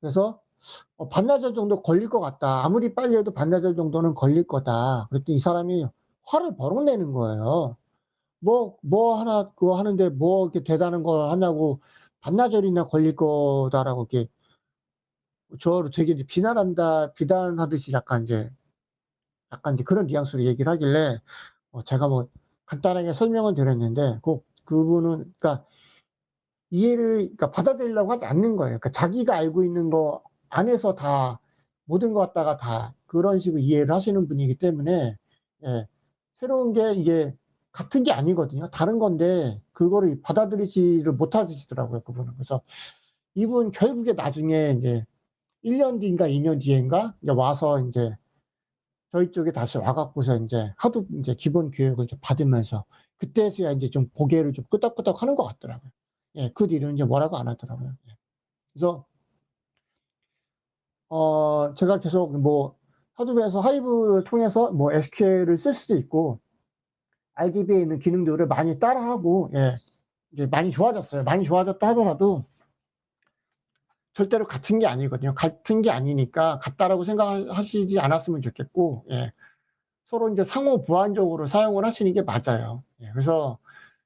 그래서 어, 반나절 정도 걸릴 것 같다. 아무리 빨리 해도 반나절 정도는 걸릴 거다. 그랬더니 이 사람이 화를 버럭 내는 거예요. 뭐, 뭐 하나, 그거 하는데 뭐 이렇게 대단한 걸 하냐고 반나절이나 걸릴 거다라고 이렇게 저를 되게 비난한다, 비난하듯이 약간 이제, 약간 이제 그런 뉘앙스로 얘기를 하길래, 어, 제가 뭐 간단하게 설명을 드렸는데, 꼭 그분은, 그러니까 이해를 그러니까 받아들이려고 하지 않는 거예요. 그러니까 자기가 알고 있는 거 안에서 다 모든 것 갖다가 다 그런 식으로 이해를 하시는 분이기 때문에 예, 새로운 게 이게 같은 게 아니거든요. 다른 건데 그거를 받아들이지를 못하시더라고요. 그분은. 그래서 이분 결국에 나중에 이제 1년 뒤인가 2년 뒤인가 이제 와서 이제 저희 쪽에 다시 와갖고서 이제 하도 이제 기본 교육을 좀 받으면서 그때서야 이제 좀 고개를 좀 끄덕끄덕 하는 것 같더라고요. 예, 그 뒤로는 이제 뭐라고 안 하더라고요. 예. 그래서 어 제가 계속 뭐 하드웨어에서 하이브를 통해서 뭐 SQL을 쓸 수도 있고 RDB에 있는 기능들을 많이 따라하고 예, 이제 많이 좋아졌어요. 많이 좋아졌다 하더라도 절대로 같은 게 아니거든요. 같은 게 아니니까 같다라고 생각하시지 않았으면 좋겠고 예, 서로 이제 상호 보완적으로 사용을 하시는 게 맞아요. 예, 그래서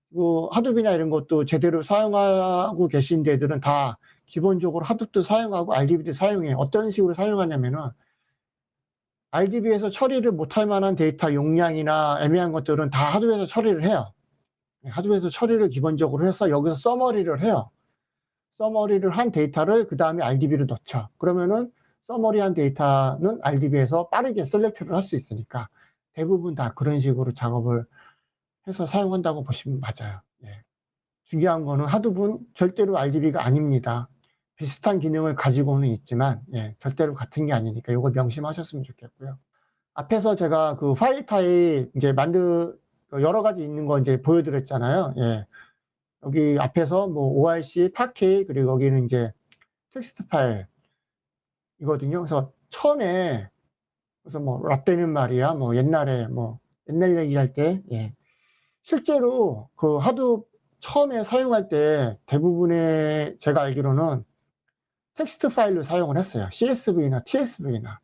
뭐 하둡이나 이런 것도 제대로 사용하고 계신 데들은 다 기본적으로 하둡도 사용하고 RDB도 사용해요. 어떤 식으로 사용하냐면은 RDB에서 처리를 못할 만한 데이터 용량이나 애매한 것들은 다 하드웨어에서 처리를 해요. 네, Hadoop에서 처리를 기본적으로 해서 여기서 summary를 해요. summary를 한 데이터를 그 다음에 RDB로 넣죠. 그러면은 summary한 데이터는 RDB에서 빠르게 select를 할 수 있으니까 대부분 다 그런 식으로 작업을 해서 사용한다고 보시면 맞아요. 예. 중요한 거는 Hadoop은 절대로 RDB가 아닙니다. 비슷한 기능을 가지고는 있지만 예, 절대로 같은 게 아니니까 이거 명심하셨으면 좋겠고요. 앞에서 제가 그 파일 타입 이제 만드 여러 가지 있는 거 이제 보여드렸잖아요. 예. 여기 앞에서 뭐 ORC, Parquet 그리고 여기는 이제 텍스트 파일 이거든요. 그래서 처음에 그래서 뭐 라떼는 말이야 뭐 옛날에 뭐 옛날 얘기할 때 예. 실제로 그 Hadoop 처음에 사용할 때 대부분의 제가 알기로는 텍스트 파일로 사용을 했어요. CSV나 TSV나.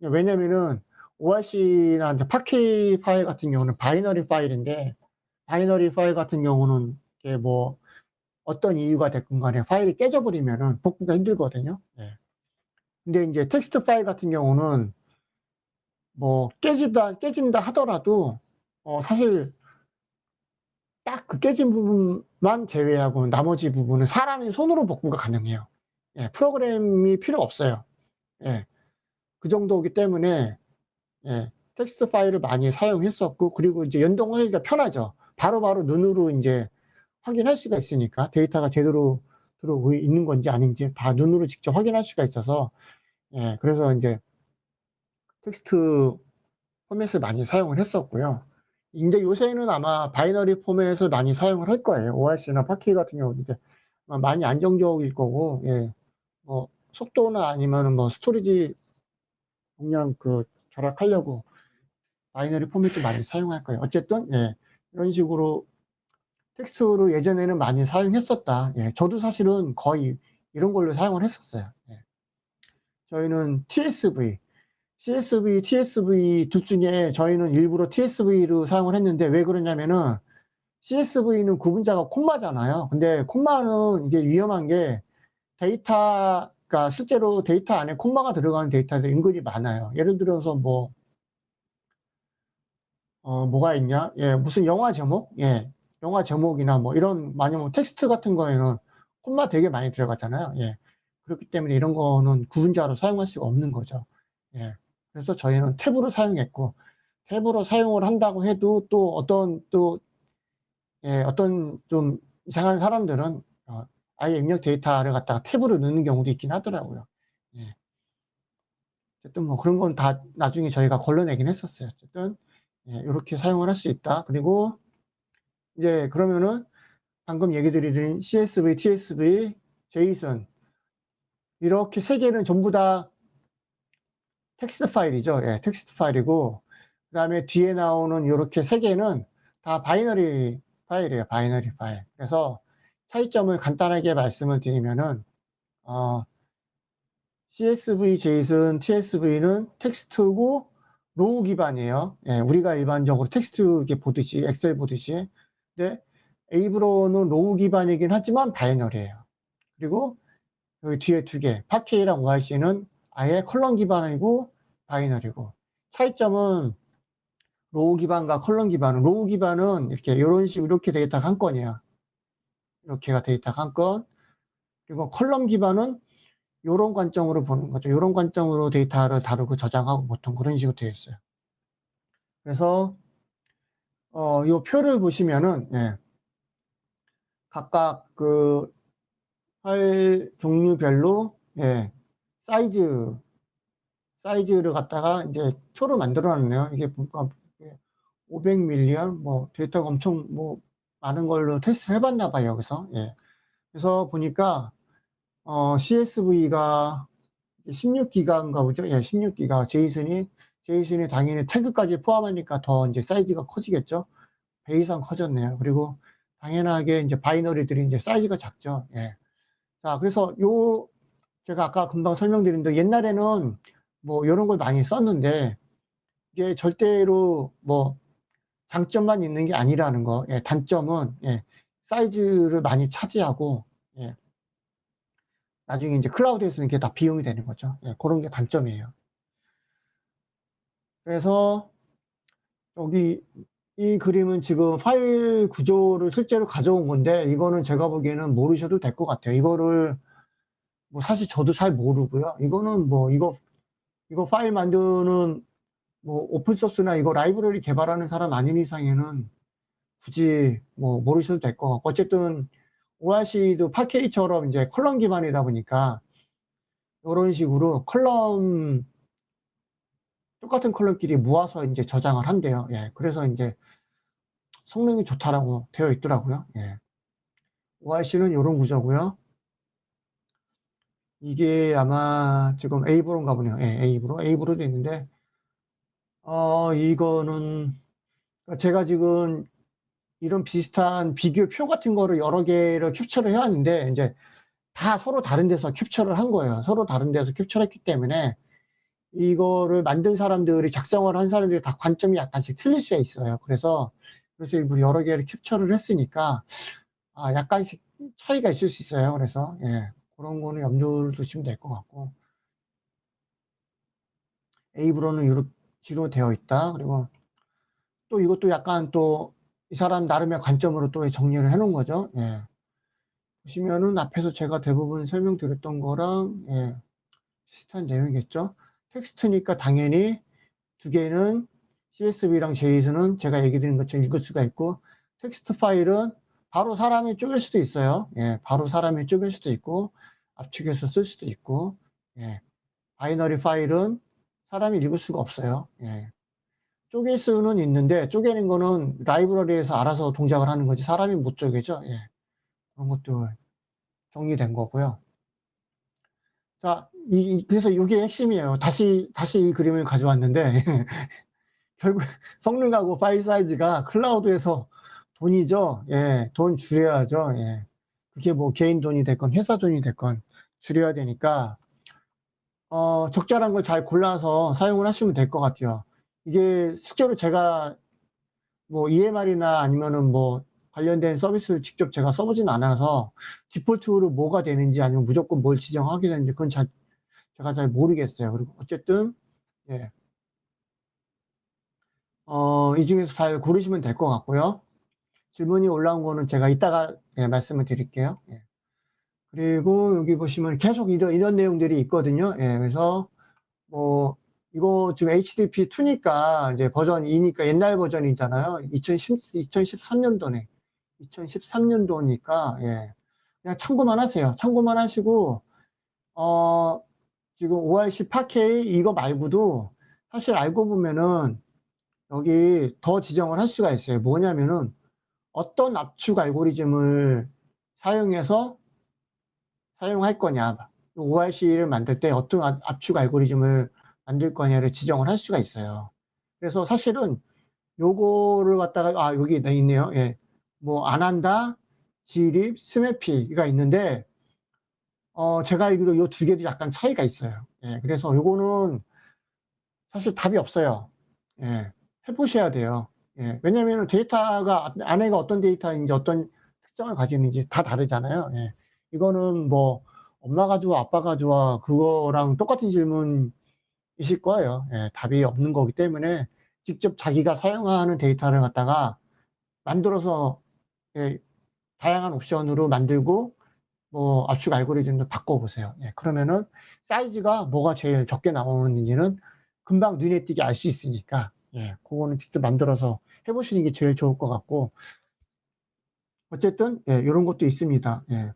왜냐면은 ORC나 Parquet 파일 같은 경우는 binary 파일인데 binary 파일 같은 경우는 뭐 어떤 이유가 됐건 간에 파일이 깨져버리면은 복구가 힘들거든요. 네. 근데 이제 텍스트 파일 같은 경우는 뭐 깨진다 깨진다 하더라도 어 사실 딱 그 깨진 부분만 제외하고 나머지 부분은 사람이 손으로 복구가 가능해요. 예, 프로그램이 필요 없어요. 예, 그 정도이기 때문에 예, 텍스트 파일을 많이 사용했었고 그리고 이제 연동하기가 편하죠. 바로바로 바로 눈으로 이제 확인할 수가 있으니까 데이터가 제대로 들어오고 있는 건지 아닌지 다 눈으로 직접 확인할 수가 있어서 예, 그래서 이제 텍스트 포맷을 많이 사용을 했었고요. 이제 요새는 아마 binary 포맷을 많이 사용을 할 거예요. ORC나 Parquet 같은 경우는 이제 많이 안정적일 거고, 예. 뭐 속도나 아니면은 뭐 storage 용량 그 절약하려고 binary 포맷도 많이 사용할 거예요. 어쨌든 예, 이런 식으로 텍스트로 예전에는 많이 사용했었다. 예, 저도 사실은 거의 이런 걸로 사용을 했었어요. 예. 저희는 TSV, CSV, TSV 둘 중에 저희는 일부러 TSV로 사용을 했는데 왜 그러냐면은 CSV는 구분자가 콤마잖아요. 근데 콤마는 이게 위험한 게 데이터가 실제로 데이터 안에 콤마가 들어가는 데이터도 은근히 많아요. 예를 들어서 뭐, 어, 뭐가 있냐? 예, 무슨 영화 제목? 예, 영화 제목이나 뭐 이런, 만약 뭐 텍스트 같은 거에는 콤마 되게 많이 들어가잖아요. 예. 그렇기 때문에 이런 거는 구분자로 사용할 수가 없는 거죠. 예. 그래서 저희는 탭으로 사용했고, 탭으로 사용을 한다고 해도 또 어떤 또, 예, 어떤 좀 이상한 사람들은 어, 아예 입력 데이터를 갖다가 탭으로 넣는 경우도 있긴 하더라고요. 예. 어쨌든 뭐 그런 건 다 나중에 저희가 걸러내긴 했었어요. 어쨌든 예, 이렇게 사용을 할 수 있다. 그리고 이제 그러면은 방금 얘기 드린 CSV, TSV, JSON 이렇게 세 개는 전부 다 텍스트 파일이죠. 예, 텍스트 파일이고 그 다음에 뒤에 나오는 이렇게 세 개는 다 binary 파일이에요. binary 파일. 그래서 차이점을 간단하게 말씀을 드리면은 어, CSV, JSON, TSV는 텍스트고 row 기반이에요. 예, 우리가 일반적으로 텍스트 보듯이 엑셀 보듯이. 근데 Avro는 row 기반이긴 하지만 binary예요. 그리고 여기 뒤에 두 개, Parquet이랑 ORC는 아예 column 기반이고 binary고 차이점은 row 기반과 column 기반은 row 기반은 이렇게 이런 식으로 이렇게 데이터가 한 건이에요. 이렇게가 데이터가 한 건. 그리고 column 기반은 이런 관점으로 보는 거죠. 이런 관점으로 데이터를 다루고 저장하고 보통 그런 식으로 되어 있어요. 그래서 어, 이 표를 보시면은 예, 각각 그 파일 종류별로 예, 사이즈 사이즈를 갖다가 이제 표를 만들어 놨네요. 이게 뭔가 500 million 뭐 데이터가 엄청 뭐 많은 걸로 테스트를 해봤나 봐요. 여기서 예. 그래서 보니까 어, CSV가 16기가인가 보죠. 예, 16기가 JSON이 JSON이 당연히 태그까지 포함하니까 더 이제 사이즈가 커지겠죠. 배 이상 커졌네요. 그리고 당연하게 이제 바이너리들이 이제 사이즈가 작죠. 예. 자, 그래서 요 제가 아까 금방 설명드린 대로 옛날에는 뭐 이런 걸 많이 썼는데 이게 절대로 뭐 장점만 있는 게 아니라는 거. 예, 단점은 예, 사이즈를 많이 차지하고 예, 나중에 이제 클라우드에서는 이게 다 비용이 되는 거죠. 예, 그런 게 단점이에요. 그래서 여기 이 그림은 지금 파일 구조를 실제로 가져온 건데 이거는 제가 보기에는 모르셔도 될 것 같아요. 이거를 뭐 사실 저도 잘 모르고요. 이거는 뭐 이거 이거 파일 만드는 뭐 오픈소스나 이거 라이브러리 개발하는 사람 아닌 이상에는 굳이 뭐 모르셔도 될 것 같고 어쨌든 ORC도 파케이처럼 이제 컬럼 기반이다 보니까 이런 식으로 column 똑같은 column끼리 모아서 이제 저장을 한대요. 예, 그래서 이제 성능이 좋다라고 되어 있더라고요. 예. ORC는 이런 구조고요. 이게 아마 지금 Avro인가 보네요. 예, Avro. Avro도 있는데, 어, 이거는, 제가 지금 이런 비슷한 비교 표 같은 거를 여러 개를 캡처를 해왔는데, 이제 다 서로 다른 데서 캡처를 한 거예요. 서로 다른 데서 캡처를 했기 때문에, 이거를 만든 사람들이, 작성을 한 사람들이 다 관점이 약간씩 틀릴 수 있어요. 그래서, 그래서 일부 여러 개를 캡처를 했으니까, 아, 약간씩 차이가 있을 수 있어요. 그래서, 예. 그런 거는 염두를 두시면 될 것 같고 에이브로는 이렇게 되어 있다. 그리고 또 이것도 약간 또 이 사람 나름의 관점으로 또 정리를 해 놓은 거죠. 예. 보시면은 앞에서 제가 대부분 설명드렸던 거랑 예, 비슷한 내용이겠죠. 텍스트니까 당연히 두 개는 CSV랑 JSON은 제가 얘기 드린 것처럼 읽을 수가 있고 텍스트 파일은 바로 사람이 쪼갤 수도 있어요. 예, 바로 사람이 쪼갤 수도 있고 압축해서 쓸 수도 있고 예. binary 파일은 사람이 읽을 수가 없어요. 예. 쪼갤 수는 있는데 쪼개는 거는 라이브러리에서 알아서 동작을 하는 거지 사람이 못 쪼개죠. 예. 그런 것도 정리된 거고요. 자, 이, 그래서 이게 핵심이에요. 다시 다시 이 그림을 가져왔는데 결국 성능하고 파일 사이즈가 클라우드에서 돈이죠. 예, 돈 줄여야죠. 예. 그게 뭐 개인 돈이 됐건 회사 돈이 됐건 줄여야 되니까 어, 적절한 걸 잘 골라서 사용을 하시면 될 것 같아요. 이게 실제로 제가 뭐 EMR이나 아니면은 뭐 관련된 서비스를 직접 제가 써보진 않아서 디폴트로 뭐가 되는지 아니면 무조건 뭘 지정하게 되는지 그건 잘 제가 잘 모르겠어요. 그리고 어쨌든 예. 어, 이 중에서 잘 고르시면 될 것 같고요. 질문이 올라온 거는 제가 이따가 예, 말씀을 드릴게요. 예. 그리고 여기 보시면 계속 이런, 이런 내용들이 있거든요. 예, 그래서 뭐 이거 지금 HTTP2니까 이제 버전 2니까 옛날 버전이잖아요. 2010, 2013년도네. 2013년도니까 예. 그냥 참고만 하세요. 참고만 하시고 어 지금 ORC 8K 이거 말고도 사실 알고 보면은 여기 더 지정을 할 수가 있어요. 뭐냐면은 어떤 압축 알고리즘을 사용해서 사용할 거냐, ORC를 만들 때 어떤 압축 알고리즘을 만들 거냐를 지정을 할 수가 있어요. 그래서 사실은 요거를 갖다가, 아, 여기 있네요. 예. 뭐, 안 한다, 지립, 스매피가 있는데, 어, 제가 알기로 요 두 개도 약간 차이가 있어요. 예. 그래서 요거는 사실 답이 없어요. 예. 해보셔야 돼요. 예, 왜냐하면 데이터가 안에가 어떤 데이터인지 어떤 특성을 가지는지 다 다르잖아요. 예, 이거는 뭐 엄마가 좋아 아빠가 좋아 그거랑 똑같은 질문이실 거예요. 예, 답이 없는 거기 때문에 직접 자기가 사용하는 데이터를 갖다가 만들어서 예, 다양한 옵션으로 만들고 뭐 압축 알고리즘도 바꿔보세요. 예, 그러면은 사이즈가 뭐가 제일 적게 나오는지는 금방 눈에 띄게 알 수 있으니까 예, 그거는 직접 만들어서 해보시는 게 제일 좋을 것 같고 어쨌든 예, 이런 것도 있습니다. 예.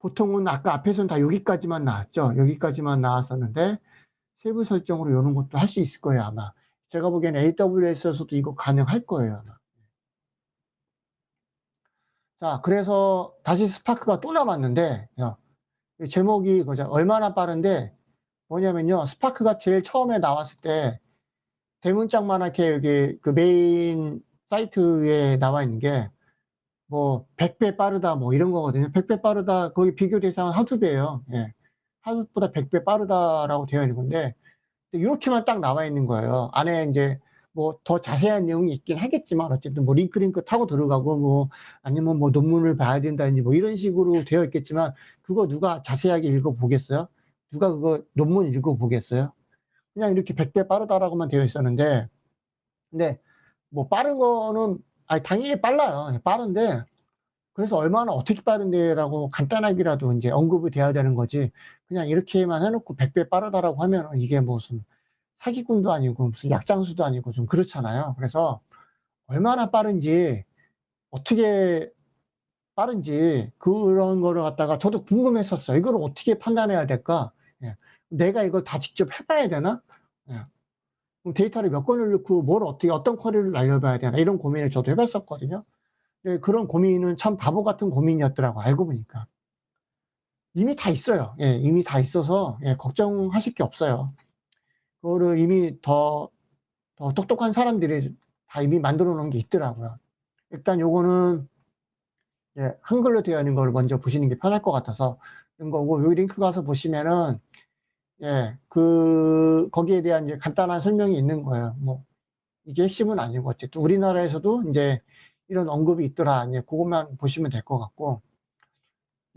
보통은 아까 앞에서는 다 여기까지만 나왔죠. 여기까지만 나왔었는데 세부 설정으로 이런 것도 할 수 있을 거예요 아마. 제가 보기에는 AWS에서도 이거 가능할 거예요 아마. 자, 그래서 다시 스파크가 또 남았는데, 야, 제목이 그죠. 얼마나 빠른데, 뭐냐면요. 스파크가 제일 처음에 나왔을 때, 대문짝만하게 여기 그 메인 사이트에 나와 있는 게, 뭐, 100배 빠르다, 뭐 이런 거거든요. 100배 빠르다, 거기 비교 대상은 Hadoop이에요. 예. Hadoop보다 100배 빠르다라고 되어 있는 건데, 이렇게만 딱 나와 있는 거예요. 안에 이제 뭐 더 자세한 내용이 있긴 하겠지만 어쨌든 뭐 링크 링크 타고 들어가고 뭐 아니면 뭐 논문을 봐야 된다든지 뭐 이런 식으로 되어 있겠지만 그거 누가 자세하게 읽어 보겠어요? 누가 그거 논문 읽어 보겠어요? 그냥 이렇게 100배 빠르다라고만 되어 있었는데 근데 뭐 빠른 거는 아니 당연히 빨라요. 빠른데 그래서 얼마나 어떻게 빠른데라고 간단하게라도 이제 언급이 돼야 되는 거지. 그냥 이렇게만 해놓고 100배 빠르다라고 하면 이게 무슨 사기꾼도 아니고 무슨 약장수도 아니고 좀 그렇잖아요. 그래서 얼마나 빠른지 어떻게 빠른지 그런 거를 갖다가 저도 궁금했었어요. 이걸 어떻게 판단해야 될까? 예. 내가 이걸 다 직접 해봐야 되나? 데이터를 몇 건을 넣고 뭘 어떻게 어떤 쿼리를 날려봐야 되나 이런 고민을 저도 해봤었거든요. 예, 그런 고민은 참 바보 같은 고민이었더라고 알고 보니까 이미 다 있어요. 예, 이미 다 있어서 예, 걱정하실 게 없어요. 그거를 이미 더, 더 똑똑한 사람들이 다 이미 만들어 놓은 게 있더라고요. 일단 요거는 예, 한글로 되어 있는 걸 먼저 보시는 게 편할 것 같아서 이런 거고 요 링크 가서 보시면은 예, 그 거기에 대한 이제 간단한 설명이 있는 거예요. 뭐 이게 핵심은 아니고 어쨌든 우리나라에서도 이제 이런 언급이 있더라. 이제 그것만 보시면 될 것 같고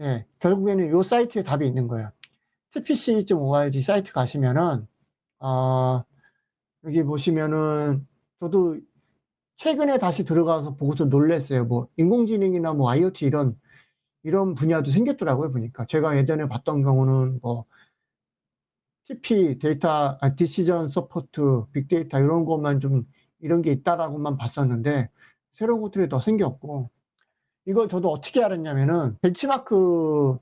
예, 결국에는 요 사이트에 답이 있는 거예요. tpc.org 사이트 가시면은 아, 여기 보시면은 저도 최근에 다시 들어가서 보고서 놀랐어요. 뭐 인공지능이나 뭐 IoT 이런 이런 분야도 생겼더라고요 보니까 제가 예전에 봤던 경우는 뭐 TPC 데이터 아, decision support 빅데이터 이런 것만 좀 이런 게 있다라고만 봤었는데 새로운 것들이 더 생겼고 이걸 저도 어떻게 알았냐면은 벤치마크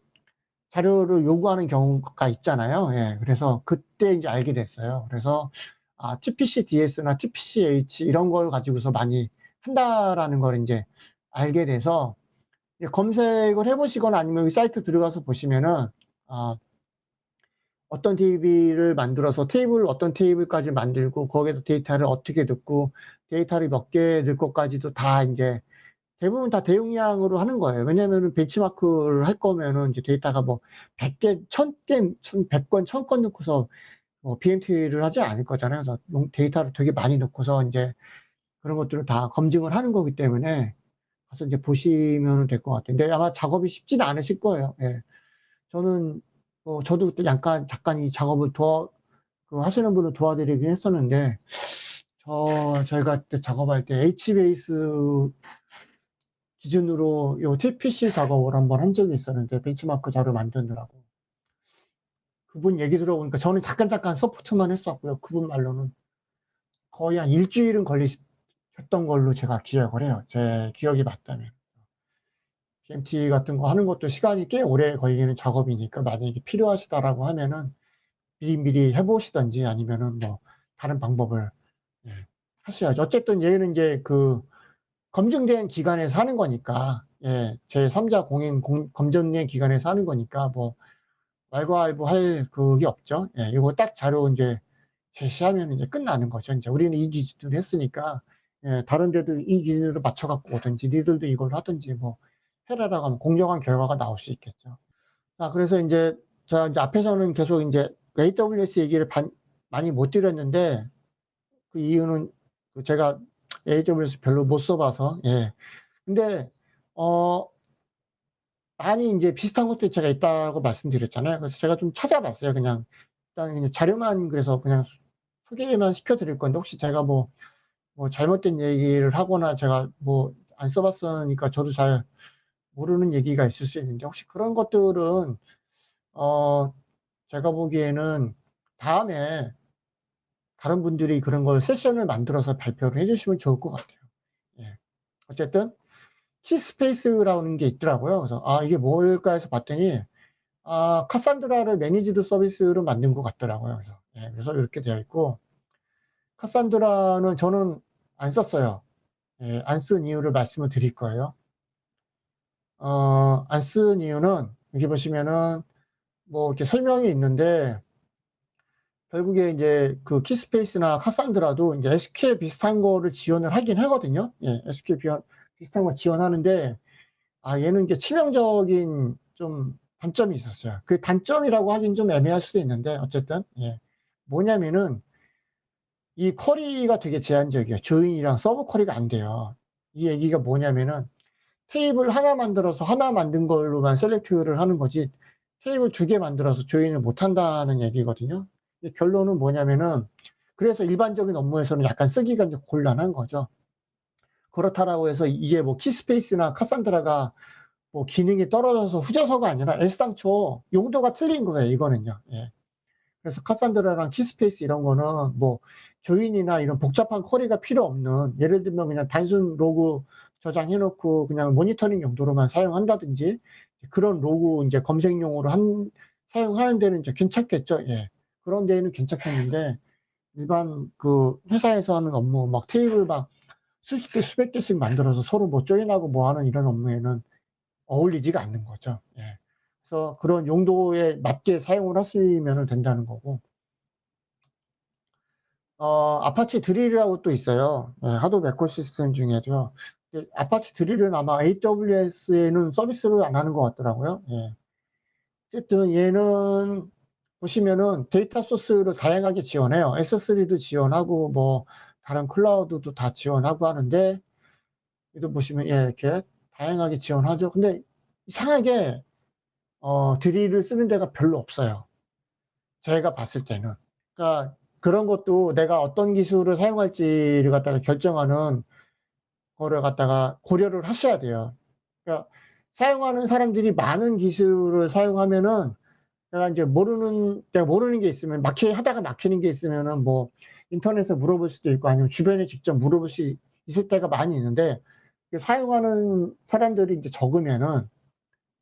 자료를 요구하는 경우가 있잖아요. 예, 그래서 그때 이제 알게 됐어요. 그래서 아, TPC DS나 TPCH 이런 걸 가지고서 많이 한다라는 걸 이제 알게 돼서 검색을 해보시거나 아니면 이 사이트 들어가서 보시면은 아, 어떤 DB를 만들어서 테이블 어떤 테이블까지 만들고 거기에서 데이터를 어떻게 넣고 데이터를 몇 개 넣을 것까지도 다 이제 대부분 다 대용량으로 하는 거예요. 왜냐면은 벤치마크를 할 거면은 이제 데이터가 뭐 100개, 1000개, 100건, 1000건 넣고서 뭐 BMT를 하지 않을 거잖아요. 그래서 데이터를 되게 많이 넣고서 이제 그런 것들을 다 검증을 하는 거기 때문에 가서 이제 보시면 될 것. 근데 아마 작업이 쉽지는 않으실 거예요. 예. 저는 뭐 저도 그때 잠깐 잠깐 이 작업을 도와 그 하시는 분을 도와드리긴 했었는데 저 저희가 그때 작업할 때 HBase 기준으로 요 TPC 작업을 한번 한 적이 있었는데 벤치마크 자료 만드느라고 그분 얘기 들어보니까 저는 잠깐 잠깐 서포트만 했었고요. 그분 말로는 거의 한 일주일은 걸리셨던 걸로 제가 기억을 해요. 제 기억이 맞다면. GMT 같은 거 하는 것도 시간이 꽤 오래 걸리는 작업이니까 만약에 필요하시다라고 하면은 미리미리 해보시던지 아니면은 뭐 다른 방법을 예, 하셔야죠. 어쨌든 얘는 이제 그 검증된 기관에서 하는 거니까, 예, 제 3자 공인 공, 검증된 기관에서 하는 거니까, 뭐, 말과알부 할 그게 없죠. 예, 이거 딱 자료 이제 제시하면 이제 끝나는 거죠. 이제 우리는 이 기준으로 했으니까, 예, 다른 데도 이 기준으로 맞춰갖고 오든지, 니들도 이걸 하든지, 뭐, 해라라고 하면 공정한 결과가 나올 수 있겠죠. 자, 그래서 이제, 자, 이제 앞에서는 계속 이제 AWS 얘기를 반, 많이 못 드렸는데, 그 이유는 제가 AWS 별로 못 써봐서, 예. 근데, 어, 많이 이제 비슷한 것들이 제가 있다고 말씀드렸잖아요. 그래서 제가 좀 찾아봤어요. 그냥, 일단 그냥 자료만 그래서 그냥 소개만 시켜드릴 건데, 혹시 제가 뭐, 뭐 잘못된 얘기를 하거나 제가 뭐 안 써봤으니까 저도 잘 모르는 얘기가 있을 수 있는데 혹시 그런 것들은 어 제가 보기에는 다음에 다른 분들이 그런 걸 세션을 만들어서 발표를 해주시면 좋을 것 같아요. 예. 어쨌든 Keyspace라는 게 있더라고요. 그래서 아 이게 뭘까 해서 봤더니 아 Cassandra를 managed service로 만든 것 같더라고요. 그래서 예, 그래서 이렇게 되어 있고 카산드라는 저는 안 썼어요. 예, 안 쓴 이유를 말씀을 드릴 거예요. 어, 안 쓴 이유는 여기 보시면은 뭐 이렇게 설명이 있는데 결국에 이제 그 키스페이스나 카산드라도 이제 SQL 비슷한 거를 지원을 하긴 하거든요. 예, SQL 비슷, 비슷한 거 지원하는데 아 얘는 이게 치명적인 좀 단점이 있었어요. 그 단점이라고 하긴 좀 애매할 수도 있는데 어쨌든 예. 뭐냐면은 이 query가 되게 제한적이에요. join이랑 sub query가 안 돼요. 이 얘기가 뭐냐면은 테이블 하나 만들어서 하나 만든 걸로만 select를 하는 거지 테이블 두 개 만들어서 join을 못 한다는 얘기거든요. 결론은 뭐냐면은 그래서 일반적인 업무에서는 약간 쓰기가 이제 곤란한 거죠. 그렇다라고 해서 이게 뭐 Keyspace나 Cassandra가 뭐 기능이 떨어져서 후져서가 아니라 애당초 용도가 틀린 거예요. 이거는요. 예. 그래서 Cassandra랑 Keyspace 이런 거는 뭐 join이나 이런 복잡한 query가 필요 없는 예를 들면 그냥 단순 로그 저장해놓고 그냥 모니터링 용도로만 사용한다든지 그런 로그 이제 검색용으로 한 사용하는 데는 이제 괜찮겠죠. 예. 그런 데는 괜찮겠는데 일반 그 회사에서 하는 업무 막 테이블 막 수십 개 수백 개씩 만들어서 서로 뭐 join하고 뭐 하는 이런 업무에는 어울리지가 않는 거죠. 예. 그래서 그런 용도에 맞게 사용을 하시면 된다는 거고 어, Apache Drill이라고 또 있어요. 예, Hadoop ecosystem 중에도요. Apache Drill은 아마 AWS에는 서비스를 안 하는 것 같더라고요. 예. 어쨌든 얘는 보시면은 데이터 소스를 다양하게 지원해요. S3도 지원하고 뭐 다른 클라우드도 다 지원하고 하는데 이도 보시면 예, 이렇게 다양하게 지원하죠. 근데 이상하게 어, 드릴을 쓰는 데가 별로 없어요. 저희가 봤을 때는. 그러니까 그런 것도 내가 어떤 기술을 사용할지를 갖다가 결정하는 거를 갖다가 고려를 하셔야 돼요. 그러니까 사용하는 사람들이 많은 기술을 사용하면은 내가 이제 모르는 내가 모르는 게 있으면 막히 하다가 막히는 게 있으면은 뭐 인터넷에 물어볼 수도 있고 아니면 주변에 직접 물어볼 수 있을 때가 많이 있는데 사용하는 사람들이 이제 적으면은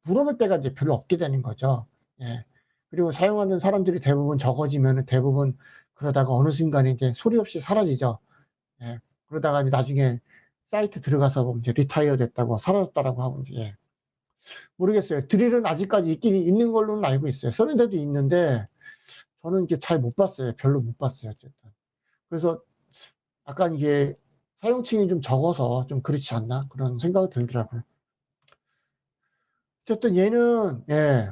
물어볼 때가 이제 별로 없게 되는 거죠. 예. 그리고 사용하는 사람들이 대부분 적어지면은 대부분 그러다가 어느 순간에 이제 소리 없이 사라지죠. 예. 그러다가 이제 나중에 사이트 들어가서 뭐 이제 리타이어 됐다고 사라졌다라고 하고 예. 모르겠어요. 드릴은 아직까지 있긴 있는 걸로는 알고 있어요. 쓰는 데도 있는데 저는 이게 잘 못 봤어요. 별로 못 봤어요. 어쨌든. 그래서 약간 이게 사용층이 좀 적어서 좀 그렇지 않나 그런 생각이 들더라고요. 어쨌든 얘는 예,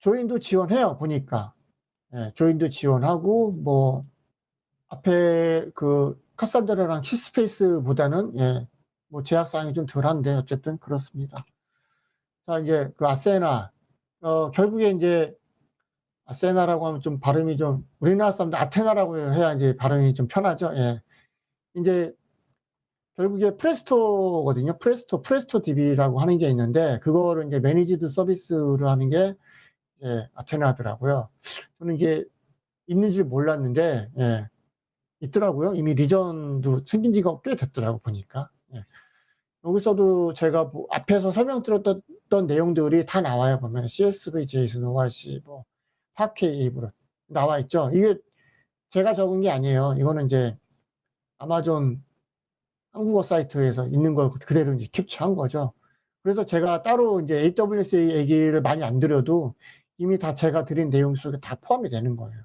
조인도 지원해요 보니까 예, 조인도 지원하고 뭐 앞에 그 카산드라랑 키스페이스보다는 예, 뭐 제약사항이 좀 덜한데 어쨌든 그렇습니다. 자, 이제 그 아세나, 어, 결국에 이제 Athena라고 하면 좀 발음이 좀, 우리나라 사람들 아테나라고 해야 이제 발음이 좀 편하죠. 예. 이제 결국에 Presto거든요. Presto, Presto DB라고 하는 게 있는데, 그거를 이제 managed 서비스로 하는 게, 예, 아테나더라고요. 저는 이게 있는 줄 몰랐는데, 예, 있더라고요. 이미 region도 생긴 지가 꽤 됐더라고, 보니까. 예. 여기서도 제가 뭐 앞에서 설명 드렸던 내용들이 다 나와요. 보면 CSV, JSON, ORC, 뭐 파케이 뭐 나와 있죠. 이게 제가 적은 게 아니에요. 이거는 이제 아마존 한국어 사이트에서 있는 걸 그대로 이제 캡처한 거죠. 그래서 제가 따로 이제 AWS 얘기를 많이 안 드려도 이미 다 제가 드린 내용 속에 다 포함이 되는 거예요.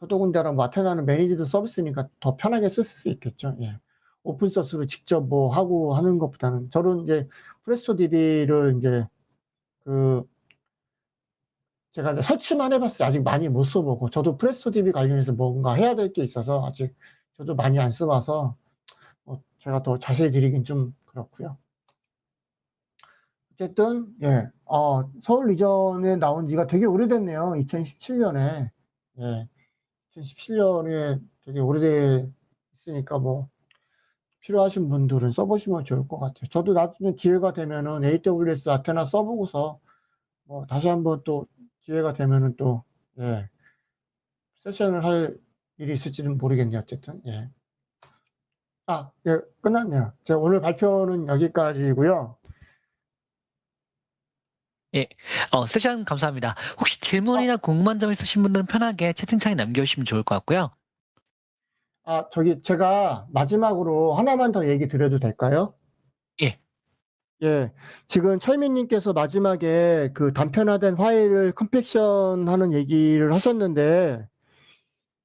더더군다나 뭐 아테나는 매니지드 서비스니까 더 편하게 쓸 수 있겠죠. 예. 오픈소스로 직접 뭐 하고 하는 것보다는 저는 이제 프레스토DB를 이제 그 제가 이제 설치만 해봤어요. 아직 많이 못 써보고 저도 프레스토DB 관련해서 뭔가 해야 될 게 있어서 아직 저도 많이 안 써봐서 뭐 제가 더 자세히 드리긴 좀 그렇고요. 어쨌든 예, 어, 서울 리전에 나온 지가 되게 오래됐네요. 2017년에 예, 2017년에 되게 오래됐으니까 뭐 필요하신 분들은 써보시면 좋을 것 같아요. 저도 나중에 기회가 되면은 AWS 아테나 써보고서 뭐 다시 한번 또 기회가 되면은 또 예, 세션을 할 일이 있을지는 모르겠네요. 어쨌든 예. 아, 예, 끝났네요. 제가 오늘 발표는 여기까지고요. 어, 세션 감사합니다. 혹시 질문이나 궁금한 점 있으신 분들은 편하게 채팅창에 남겨주시면 좋을 것 같고요. 아, 저기 제가 마지막으로 하나만 더 얘기 드려도 될까요? 예. 예. 지금 철민님께서 마지막에 그 단편화된 파일을 컴팩션 하는 얘기를 하셨는데,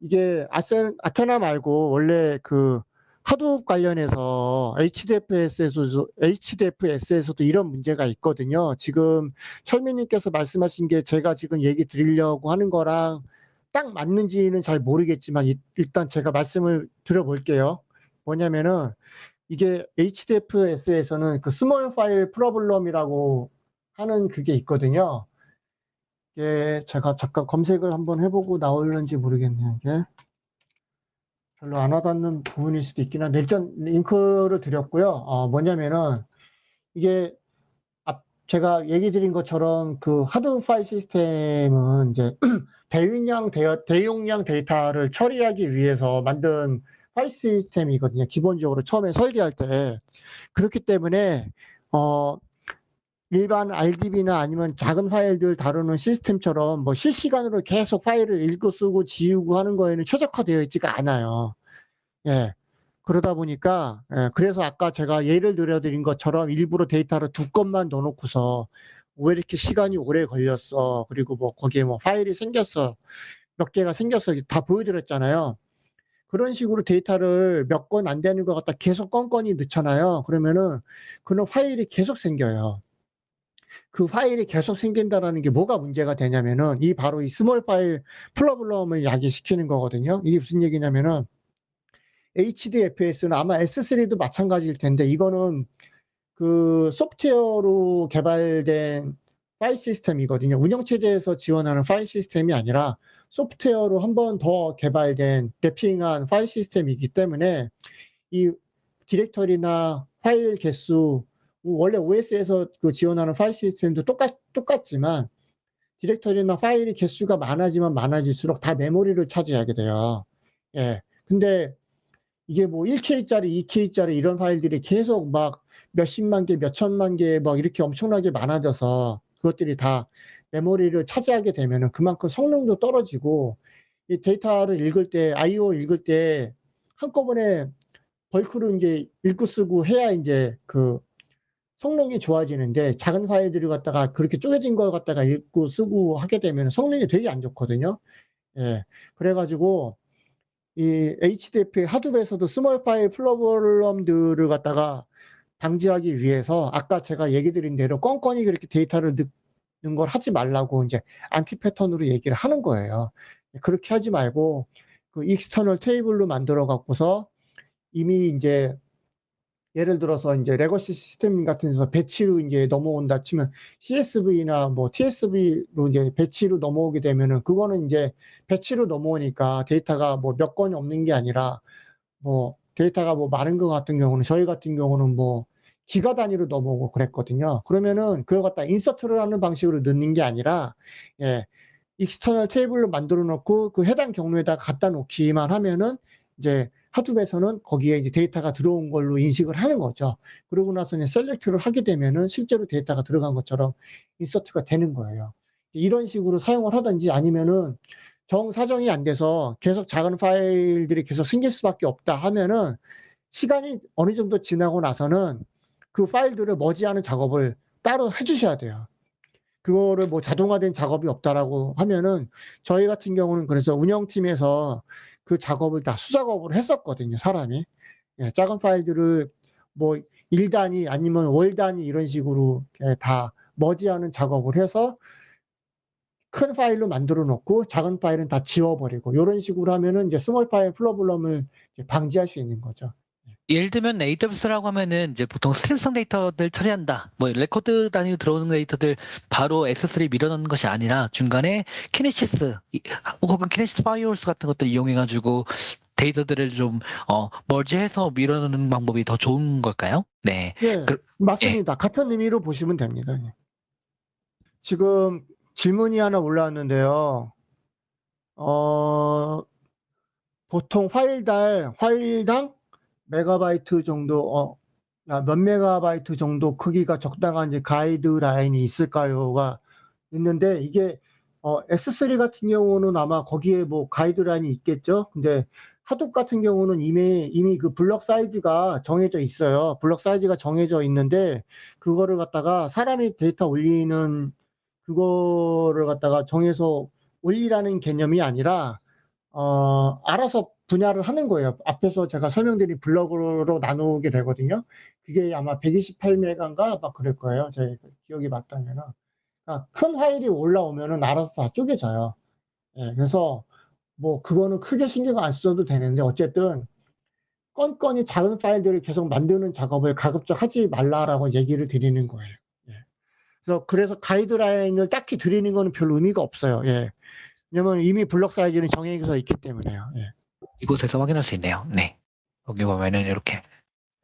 이게 아센, 아테나 말고 원래 그 하드옵 관련해서 HDFS에서도, HDFS에서도 이런 문제가 있거든요. 지금 철민님께서 말씀하신 게 제가 지금 얘기 드리려고 하는 거랑 딱 맞는지는 잘 모르겠지만 이- 일단 제가 말씀을 드려볼게요. 뭐냐면은 이게 HDFS에서는 그 small file problem이라고 하는 그게 있거든요. 이게 제가 잠깐 검색을 한번 해보고 나오는지 모르겠네요. 이게 별로 안 와닿는 부분일 수도 있긴 한데 일단 링크를 드렸고요. 어, 뭐냐면은 이게 앞 제가 얘기 드린 것처럼 그 하드 파일 시스템은 이제 대용량 대, 대용량 데이터를 처리하기 위해서 만든 파일 시스템이거든요. 기본적으로 처음에 설계할 때 그렇기 때문에 어 일반 RDB나 아니면 작은 파일들 다루는 시스템처럼 뭐 실시간으로 계속 파일을 읽고 쓰고 지우고 하는 거에는 최적화되어 있지가 않아요. 예. 그러다 보니까, 예, 그래서 아까 제가 예를 들어드린 것처럼 일부러 데이터를 두 건만 넣어놓고서 왜 이렇게 시간이 오래 걸렸어. 그리고 뭐 거기에 뭐 파일이 생겼어. 몇 개가 생겼어. 다 보여드렸잖아요. 그런 식으로 데이터를 몇 건 안 되는 것 갖다 계속 건건이 넣잖아요. 그러면은 그런 파일이 계속 생겨요. 그 파일이 계속 생긴다라는 게 뭐가 문제가 되냐면은 이 바로 이 small file problem을 야기시키는 거거든요. 이게 무슨 얘기냐면은 HDFS는 아마 S3도 마찬가지일 텐데 이거는 그 소프트웨어로 개발된 파일 시스템이거든요. 운영체제에서 지원하는 파일 시스템이 아니라 소프트웨어로 한 번 더 개발된 wrapping한 파일 시스템이기 때문에 이 디렉터리나 파일 개수 원래 OS에서 그 지원하는 파일 시스템도 똑같, 똑같지만 디렉터리나 파일이 개수가 많아지면 많아질수록 다 메모리를 차지하게 돼요. 예. 근데 이게 뭐 1K짜리, 2K짜리 이런 파일들이 계속 막 몇십만 개, 몇천만 개 막 이렇게 엄청나게 많아져서 그것들이 다 메모리를 차지하게 되면은 그만큼 성능도 떨어지고 이 데이터를 읽을 때, IO 읽을 때 한꺼번에 벌크로 이제 읽고 쓰고 해야 이제 그 성능이 좋아지는데 작은 파일들을 갖다가 그렇게 쪼개진 걸 갖다가 읽고 쓰고 하게 되면 성능이 되게 안 좋거든요. 예. 그래가지고 이 HDF 하드에서도 스몰 파일 프로블럼들을 갖다가 방지하기 위해서 아까 제가 얘기 드린 대로 건건이 그렇게 데이터를 넣는 걸 하지 말라고 이제 anti pattern으로 얘기를 하는 거예요. 그렇게 하지 말고 그 external table로 만들어 갖고서 이미 이제 예를 들어서 이제 legacy 시스템 같은 데서 batch로 이제 넘어온다 치면 CSV나 뭐 TSV로 이제 배치로 넘어오게 되면은 그거는 이제 batch로 넘어오니까 데이터가 뭐 몇 건이 없는 게 아니라 뭐 데이터가 뭐 많은 것 같은 경우는 저희 같은 경우는 뭐 기가 단위로 넘어오고 그랬거든요. 그러면은 그걸 갖다 insert를 하는 방식으로 넣는 게 아니라 예, external table로 만들어 놓고 그 해당 경로에다 갖다 놓기만 하면은 이제 하드에서는 거기에 이제 데이터가 들어온 걸로 인식을 하는 거죠. 그러고 나서 이제 셀렉트를 하게 되면은 실제로 데이터가 들어간 것처럼 인서트가 되는 거예요. 이런 식으로 사용을 하든지 아니면은 정사정이 안 돼서 계속 작은 파일들이 계속 생길 수밖에 없다 하면은 시간이 어느 정도 지나고 나서는 그 파일들을 머지하는 작업을 따로 해주셔야 돼요. 그거를 뭐 자동화된 작업이 없다라고 하면은 저희 같은 경우는 그래서 운영팀에서 그 작업을 다 수작업을 했었거든요, 사람이. 예, 작은 파일들을 뭐 1단위 아니면 월 단위 이런 식으로 예, 다 머지하는 작업을 해서 큰 파일로 만들어 놓고 작은 파일은 다 지워버리고 이런 식으로 하면은 이제 small file problem을 방지할 수 있는 거죠. 예를 들면 AWS라고 하면은 이제 보통 stream성 데이터들 처리한다. 뭐 레코드 단위로 들어오는 데이터들 바로 S3 밀어넣는 것이 아니라 중간에 Kinesis 이- 혹은 Kinesis Firehose 같은 것들 이용해가지고 데이터들을 좀 어, 머지해서 밀어넣는 방법이 더 좋은 걸까요? 네. 예, 그- 맞습니다. 같은 의미로 보시면 됩니다. 예. 지금 질문이 하나 올라왔는데요. 어, 보통 파일당, 파일당 메가바이트 정도, 어, 야, 몇 메가바이트 정도 크기가 적당한 이제 가이드라인이 있을까요가 있는데 이게 어, S3 같은 경우는 아마 거기에 뭐 가이드라인이 있겠죠. 근데 Hadoop 같은 경우는 이미 이미 그 블럭 사이즈가 정해져 있어요. 블럭 사이즈가 정해져 있는데 그거를 갖다가 사람이 데이터 올리는 그거를 갖다가 정해서 올리라는 개념이 아니라 어, 알아서 분할을 하는 거예요. 앞에서 제가 설명드린 블럭으로 나누게 되거든요. 그게 아마 128메가인가 막 그럴 거예요. 제 기억이 맞다면은. 그러니까 큰 파일이 올라오면은 알아서 다 쪼개져요. 예, 그래서 뭐 그거는 크게 신경 안 써도 되는데 어쨌든 건건이 작은 파일들을 계속 만드는 작업을 가급적 하지 말라라고 얘기를 드리는 거예요. 예. 그래서 그래서 가이드라인을 딱히 드리는 거는 별 의미가 없어요. 예. 왜냐면 이미 블럭 사이즈는 정해져 있기 때문에요. 예. 이곳에서 확인할 수 있네요. 네. 여기 보면은 이렇게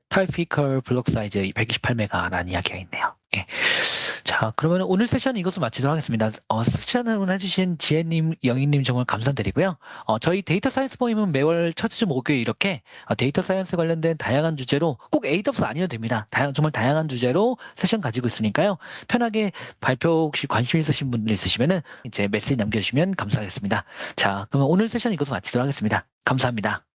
typical block size 128메가라는 이야기가 있네요. 예. 자, 그러면 오늘 세션 이것으로 마치도록 하겠습니다. 어, 세션을 해주신 지혜님, 영희님 정말 감사드리고요. 어, 저희 data science 모임은 매월 첫주 목요일 이렇게 어, data science 관련된 다양한 주제로 꼭 AWS 아니어도 됩니다. 다양, 정말 다양한 주제로 세션 가지고 있으니까요. 편하게 발표 혹시 관심 있으신 분들 있으시면은 이제 메시지 남겨주시면 감사하겠습니다. 자, 그러면 오늘 세션 이것으로 마치도록 하겠습니다. 감사합니다.